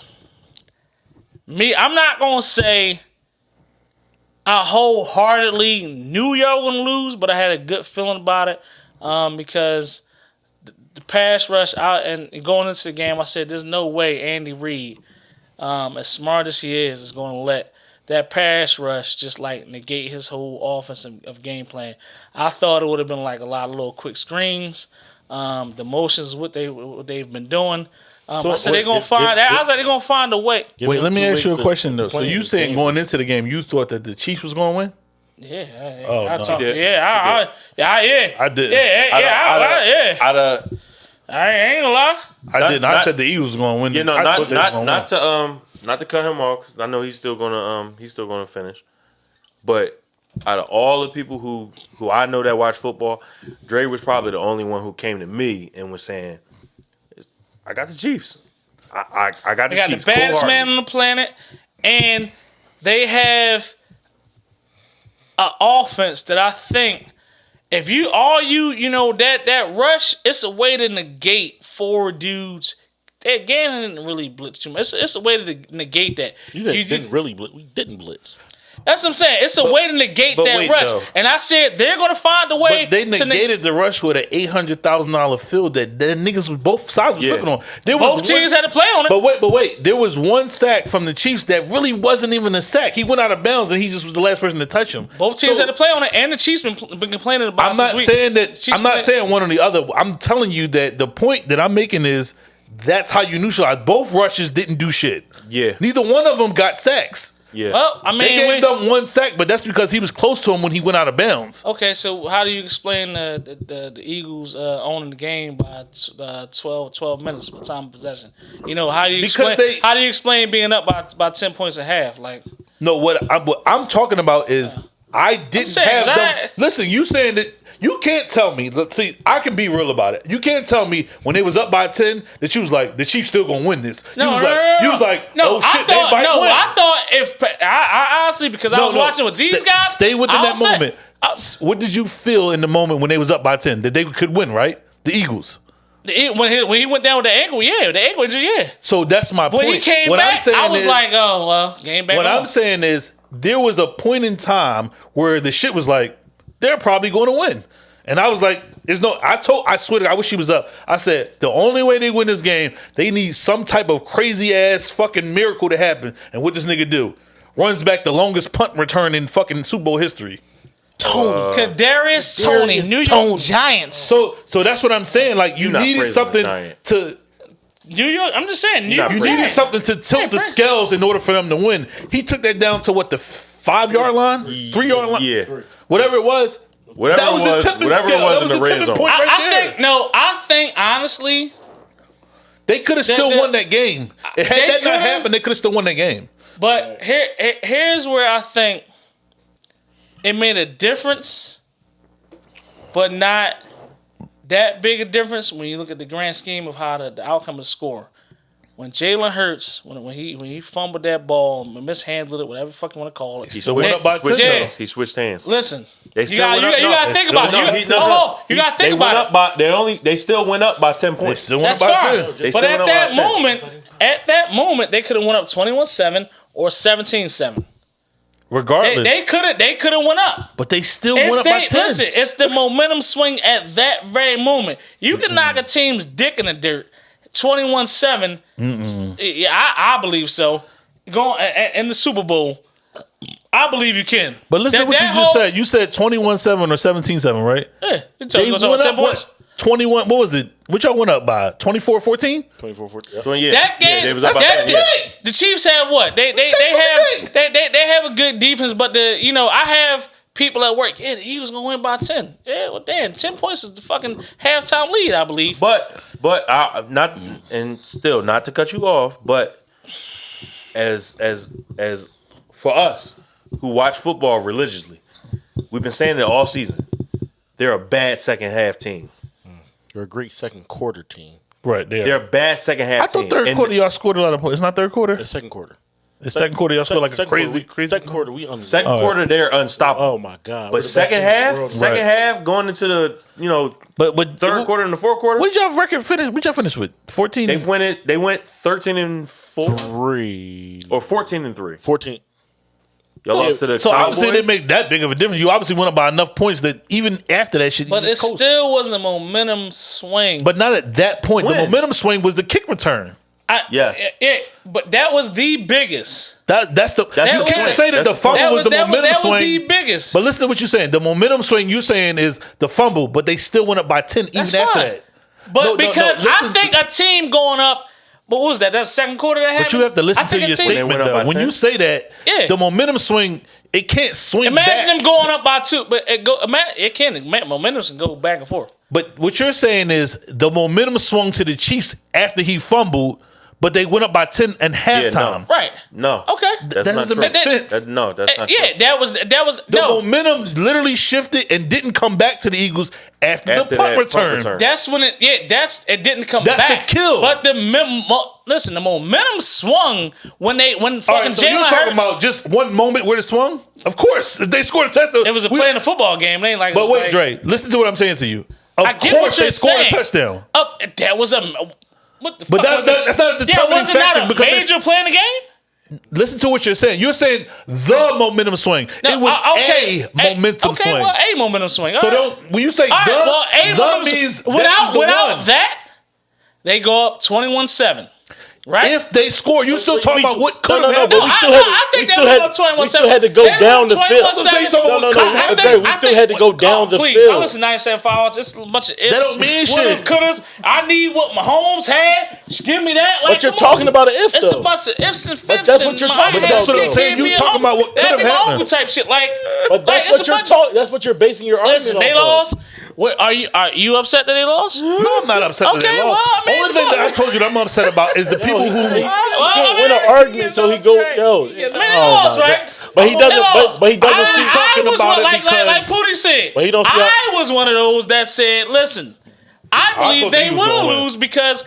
me. I'm not gonna say I wholeheartedly knew y'all gonna lose, but I had a good feeling about it um, because the, the pass rush out and going into the game, I said, "There's no way Andy Reid, um, as smart as he is, is going to let that pass rush just like negate his whole offense of, of game plan." I thought it would have been like a lot of little quick screens, um, the motions, what they what they've been doing. Um,
So,
I said they're gonna
if-
find.
if-
I was like, they're gonna find a way.
Wait, let me ask you a question though. So you
his
saying
game.
going into the game, you thought that the Chiefs was going to win?
Yeah, I,
Oh,
I
no.
talked.
He did.
Yeah, I, I, yeah, I, yeah.
I didn't.
Yeah, yeah, yeah, I, I, yeah.
I'd, uh,
I ain't gonna lie.
I
Not-
didn't. I said the Eagles was going to win.
you know, not
thought they was
not
gonna
not
win.
to um not to cut him off. 'cause I know he's still gonna um he's still gonna finish. But out of all the people who who I know that watch football, Dre was probably the only one who came to me and was saying, "I got the Chiefs. I I, I got the Chiefs.
They got the
Chiefs."
baddest
cold-heartedly."
man on the planet, and they have an offense that I think if you all you you know that that rush, it's a way to negate four dudes. That Gannon didn't really blitz too much. It's, it's a way to negate that.
You,
You
didn't
just-
really blitz. We didn't blitz.
That's what I'm saying. It's a way to negate that
wait,
rush.
though.
And I said they're gonna find a way.
But they
to neg-
negated the rush with an eight hundred thousand dollar field that the niggas was both sides was
Yeah.
looking on. There
Both
was
teams
one,
had to play on it.
But wait, but wait, there was one sack from the Chiefs that really wasn't even a sack. He went out of bounds and he just was the last person to touch him.
Both teams
So,
had to play on it, and the Chiefs been, been complaining about.
I'm
it since
not
we-
saying that.
Chiefs
I'm not
play-
saying one or the other. I'm telling you that the point that I'm making is that's how you neutralize. Both rushes didn't do shit.
Yeah,
Neither one of them got sacks.
Yeah.
Well, I mean,
They
gave
them one sack, but that's because he was close to him when he went out of bounds.
Okay, so how do you explain the the, the, the Eagles uh, owning the game by t- uh, 12, 12 minutes by time of possession? You know how do you
Because
explain
they-
how do you explain being up by by ten points and a half? Like
No, what I'm, what I'm talking about is I didn't
saying,
have them.
I-
Listen, you saying that you can't tell me. Let's see. I can be real about it. You can't tell me when they was up by ten that she was like the Chiefs still gonna win this.
no,
you was
no,
like,
no, no,
you was like,
no.
oh shit,
I
they
thought
might
no.
win.
I thought if I, I honestly because I was watching with these
stay-
guys.
Stay within that
saying-
moment.
Uh, I-
what did you feel in the moment when they was up by ten that they could win? Right, the Eagles.
when he when he went down with the ankle, yeah, the ankle, yeah.
So that's my point.
When he came
What I'm
back, I was
is-
like, oh well, game back.
What
on.
I'm saying is there was a point in time where the shit was like, they're probably going to win. And I was like, there's no I told I swear to God, I wish he was up. I said, the only way they win this game, they need some type of crazy ass fucking miracle to happen. And what this nigga do? Runs back the longest punt return in fucking Super Bowl history. Toney.
Kadarius Toney, New York Giants.
So so that's what I'm saying. Like you needed
praising
something
Giant.
to
New York. I'm just saying, New York.
you needed
Giants.
something to tilt the scales in order for them to win. He took that down to what the five yard line, three yard line,
Yeah.
Whatever it was.
Whatever
That
it
was
was,
the tipping
whatever it
scale.
was
That
in
was
the
the
red
tipping
zone.
point.
I,
right
I
there.
think no. I think honestly,
They could have still
the-
won that game. Had that not happened, they could have still won that game.
but here, here- here's where I think it made a difference, but not that big a difference when you look at the grand scheme of how the, the outcome of the score. When Jalen Hurts, when, when he when he fumbled that ball, mishandled it, whatever the fuck you want to call it.
He
Still went
switched,
up by
switched
10.
hands. He switched hands.
Listen,
They
you
still
got
went
you,
up.
you
no,
got to
they
think
still
about it. You,
up. He-
no,
no, no.
you got to
They
think
went
about
up
it.
by. They only. They still went up by ten
They
points.
still won
That's
by
fine.
10.
But at that
by 10.
moment, at that moment, they could have went up 21-7 or 17-7. They,
regardless.
they could have they could have went up.
but they still
If
went up by ten.
listen, it's the momentum swing at that very moment. You can knock a team's dick in the dirt, twenty-one seven. Yeah, I, I believe so. Going in the Super Bowl, I believe you can.
But listen
That-
to what you
that
just
whole-
said. You said 21-7 or 17-7, right?
Yeah, you tell
They
me
went up
ten points.
what? 21, what was it? Which y'all went up by? 24-14?
24 14.
So, yeah,
That game,
yeah, they was
that,
up by 10, yeah.
the Chiefs have what? They they, they have they, they they have a good defense, but the you know I have people at work. Yeah, the Eagles gonna win by ten. Yeah, well, damn, ten points is the fucking halftime lead, I believe.
But but I not mm. and still not to cut you off, but as as as for us who watch football religiously, we've been saying it all season. They're a bad second half team.
Mm. They're a great second quarter team.
Right there.
They're a bad second half
I
team.
thought third
And
quarter y'all scored a lot of points. It's not third quarter.
The second quarter.
It's second quarter y'all
Sec-
scored like a
second
crazy,
we,
crazy.
Second quarter, we under.
Second
Oh,
quarter, they're unstoppable.
Oh my god! We're
but
the
second
team in the
half,
world.
second
Right.
half, going into the you know
But but
third quarter and the fourth quarter,
What did y'all record finish? What y'all finish with? 14.
they went it. They went thirteen and four
three,
or fourteen and three.
14.
Y'all lost to the
so obviously it
Cowboys.
didn't make that big of a difference. You obviously went up by enough points that even after that shit,
But
you
it
was coasting.
still was a momentum swing.
But not at that point. The momentum swing was the kick return.
I,
Yes.
it, it- but that was the biggest.
That that's the
That's
you
the
can't
point.
say that
That's
the
the
fumble
That
was,
was,
the
that was,
momentum
that was
swing.
the biggest.
But listen to what you're saying. The momentum swing you're saying is the fumble, but they still went up by ten
That's
even after that.
But
No, no, no,
because I think a team going up, but what was that? That second quarter that happened.
But you have to listen to your
team-
statement
went up
though. When
10?
you say that,
Yeah.
the momentum swing, it can't swing
Imagine
back.
them going up by two, but it go. It can. ima- Momentum can go back and forth.
But what you're saying is the momentum swung to the Chiefs after he fumbled, but they went up by ten and
Yeah,
halftime.
no.
Right.
No.
Okay.
That's
That
not
doesn't
true.
make
That-
sense.
That- no, that's
Uh,
not
yeah,
true.
that was that was
The
no.
momentum literally shifted and didn't come back to the Eagles after,
After
the punt
punt
return.
return.
That's when it. Yeah, that's it. Didn't come
That's the
back.
kill.
But the mem- mo- listen, the momentum swung when they when
All
fucking
right, so you're
Jalen
talking about just one moment where it swung? Of course, if they scored a touchdown.
it was a
we-
play in a football game. They ain't like.
But
it's
wait,
like,
Dre, listen to what I'm saying to you. Of
I get
course,
what you're
they scored
saying.
a touchdown.
Of, that was a. What the
But
fuck
that- that- that's not a
Yeah, wasn't
factor
a major play in the game?
Listen to what you're saying. You're saying the momentum swing.
No,
it was
uh, okay.
a momentum
okay,
swing.
well, a momentum swing. All
so
right.
don't when you say
All right,
the,
well, a
the
momentum
means
without
the
without
one.
that, they go up twenty-one seven. Right?
If they score, you still
we-
talking
we-
about what
no,
could
no,
have
no,
happened.
but we
I-
still
no,
had-
I think
we
they
still had-
up 21
we still had to go down the field.
No, no,
no, no,
I
no,
think-
Dre, we still had to go down oh, the
please, I
field.
listen to 97 fouls. It's a bunch of ifs.
That don't mean
would've,
shit.
Couldas. I need what Mahomes had. Just give me that. Like,
But you're talking
on.
about an if,
It's
though.
a bunch of ifs and fifs.
But that's what you're talking
I
about,
had-
though.
give
saying. You
me a
talking about what
That'd
could've
be my
happened.
uncle type shit. Like,
But that's what you're talking. That's what you're basing your argument
Listen, they lost. What, are you are you upset that they lost?
No, I'm not upset that
Okay,
they lost.
well, I mean,
Only thing that I told you that I'm upset about is the people who.
he-
Well,
can't
I
win an argument, so he go yo.
I mean, they
oh
lost, right?
But he doesn't. But, but he doesn't
I,
see.
I
talking
was
about
one,
it
like, like, like
because-
Pootie said.
But he don't see
I was one of those that said, "Listen, I believe
thought
they
he
will
gonna
lose because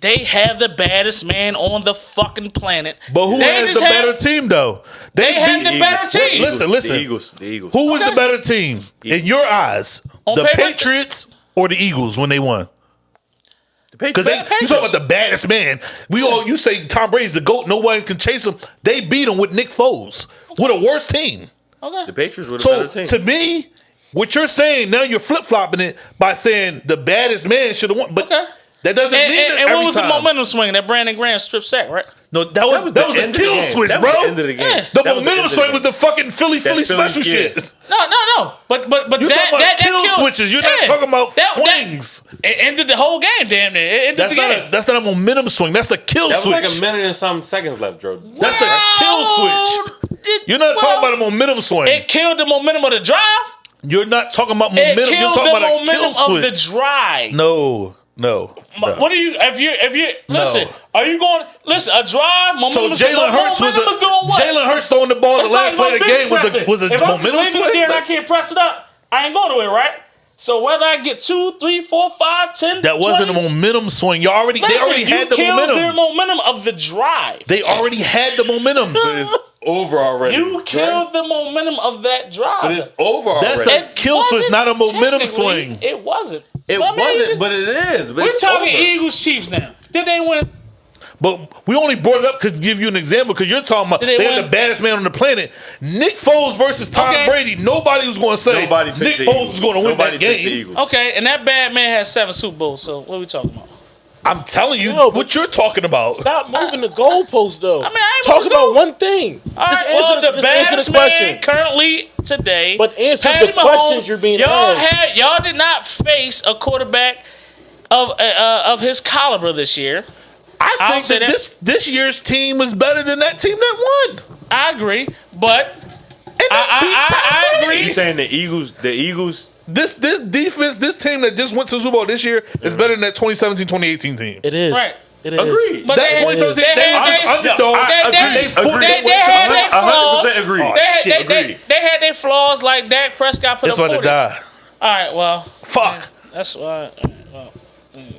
they have the baddest man on the fucking planet."
But who
They
has
just
the
have-
better team though?
They have
beat-
the better team.
Listen, listen.
The Eagles. The Eagles.
Who was
Okay.
the better team in your eyes?
On
the
paper?
Patriots or the Eagles when they won? Because
Patriots.
they, you talking about the baddest man. We all you say Tom Brady's the goat. No one can chase him. They beat him with Nick Foles with a worse team.
Okay.
The Patriots were the
So
better team.
to me, what you're saying now you're flip flopping it by saying the baddest man should have won. But
Okay.
That doesn't
And,
mean
and,
that
and what was
time.
the momentum swing? That Brandon Graham strip sack, right?
No, that was that was,
the
a
end of the
kill switch,
That
bro.
was the end of the game.
Yeah.
The
That
momentum
end of
swing
the
was the fucking Philly Philly
Philly
special
kid.
shit.
No, no, no. But but but
You're
that
talking about
that, that
kill
killed-
switches. You're not talking about
That- that-
swings.
It ended the whole game, damn near. It ended
that's
the
not
game.
a, that's not a momentum swing. That's a kill
That was
switch.
like a minute and some seconds left, Drew.
That's a kill switch.
Did-
You're not
well,
talking about a momentum swing.
It killed the momentum of the drive.
You're not talking about
It
momentum. You're talking
the
about a
momentum
kill
of the
switch.
drive.
no, no. no.
What are you? If you if you listen,
No.
are you going? Listen, a drive
So
momentum. is-
Jalen Hurts was,
momentum is doing what?
Jalen Hurts throwing the ball
It's
the last play of the game was a, was a
if I'm
momentum
just leaving
swing.
there and I can't press it up, I ain't going to it, right? So whether I get two, three, four, five, ten,
That wasn't
20,
a momentum swing. You already they
listen,
already
you
had the
killed
momentum.
their momentum of the drive.
they already had the momentum.
Over already.
You killed the momentum of that drive.
But it's over
That's
already.
a kill switch,
wasn't
a momentum swing.
It wasn't.
It
I mean,
wasn't, but it is. But
We're talking
over.
Eagles Chiefs now. Did they win?
But we only brought it up because to give you an example because you're talking about
they
they are
win?
the baddest man on the planet. Nick Foles versus Tom
Okay.
Brady. Nobody was going to say
Nobody
Nick Foles
Eagles.
is going to win
Nobody
that game.
Okay, and that bad man has seven Super Bowls. So what are we talking about?
I'm telling you
No,
what you're talking about.
Stop moving the goalpost though.
I mean, I
talk about one thing.
All right,
just answer,
well,
the,
the
just answer the question.
man currently today.
But answer
Patty
the questions you're being
y'all
asked.
Had, y'all did not face a quarterback of uh, uh, of his caliber this year.
I
I'll
think that
that.
this this year's team was better than that team that won.
I agree, but
And they
I- I- I agree.
You saying the Eagles? The Eagles?
This this defense, this team that just went to the Super Bowl this year is better than that 2017-2018 team.
It is.
Right.
It is.
Agreed.
but
that
they,
2017
they,
they,
had-
was
they-
underdog.
I
they-
agree.
they-
Agreed.
they- they had their
A hundred
flaws.
percent agree.
They, had-
Shit,
they, they, they had their flaws like Dak Prescott put
It's
up
about to die.
All right, well,
Fuck.
that's why. Well, mm.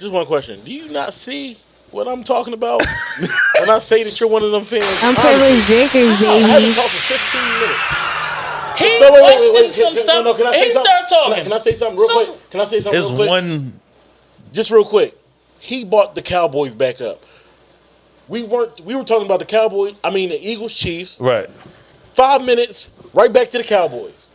Just one question. Do you not see what I'm talking about when I say that you're one of them fans?
Unprivileged drinkers,
I haven't
baby.
talked for 15 minutes.
He
No, wait, wait, wait,
questioned
wait.
some
Can,
stuff.
no, no, can I say
and he
something?
started talking.
Can I, can I say something real
So-
quick? Can I say something
There's
real quick?
one.
Just real quick. He bought the Cowboys back up. We weren't. We were talking about the Cowboys. I mean the Eagles, Chiefs.
Right.
Five minutes, right back to the Cowboys.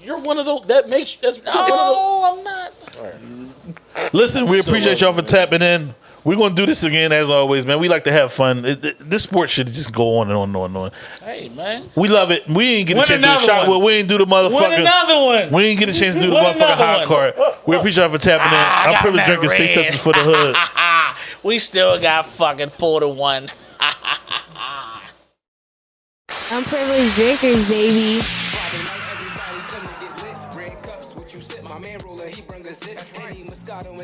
You're one of those. That makes that's you're one of those.
I'm not.
Listen, we appreciate uh, y'all for tapping in. We're gonna do this again as always, man. We like to have fun. It, it- this sport should just go on and on and on and on.
Hey, man.
We love it. We ain't get a chance to do the
another
shot.
one.
Well, we ain't do the
Win
motherfucker.
another one.
We ain't get a chance to do the
Win
motherfucking
another
hot
one.
card. We appreciate y'all for tapping in.
Ah, I
I'm privileged
that
drinking six touches for the hood.
we still got fucking four to one.
I'm privileged drinkers, baby.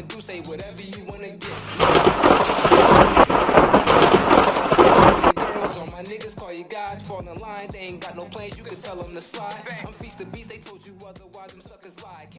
do, say whatever you wanna get. Girls on my niggas call you guys, fall in line. They ain't got no plans, you can tell them to slide. I'm feast the beast, they told you otherwise, them suckers lie.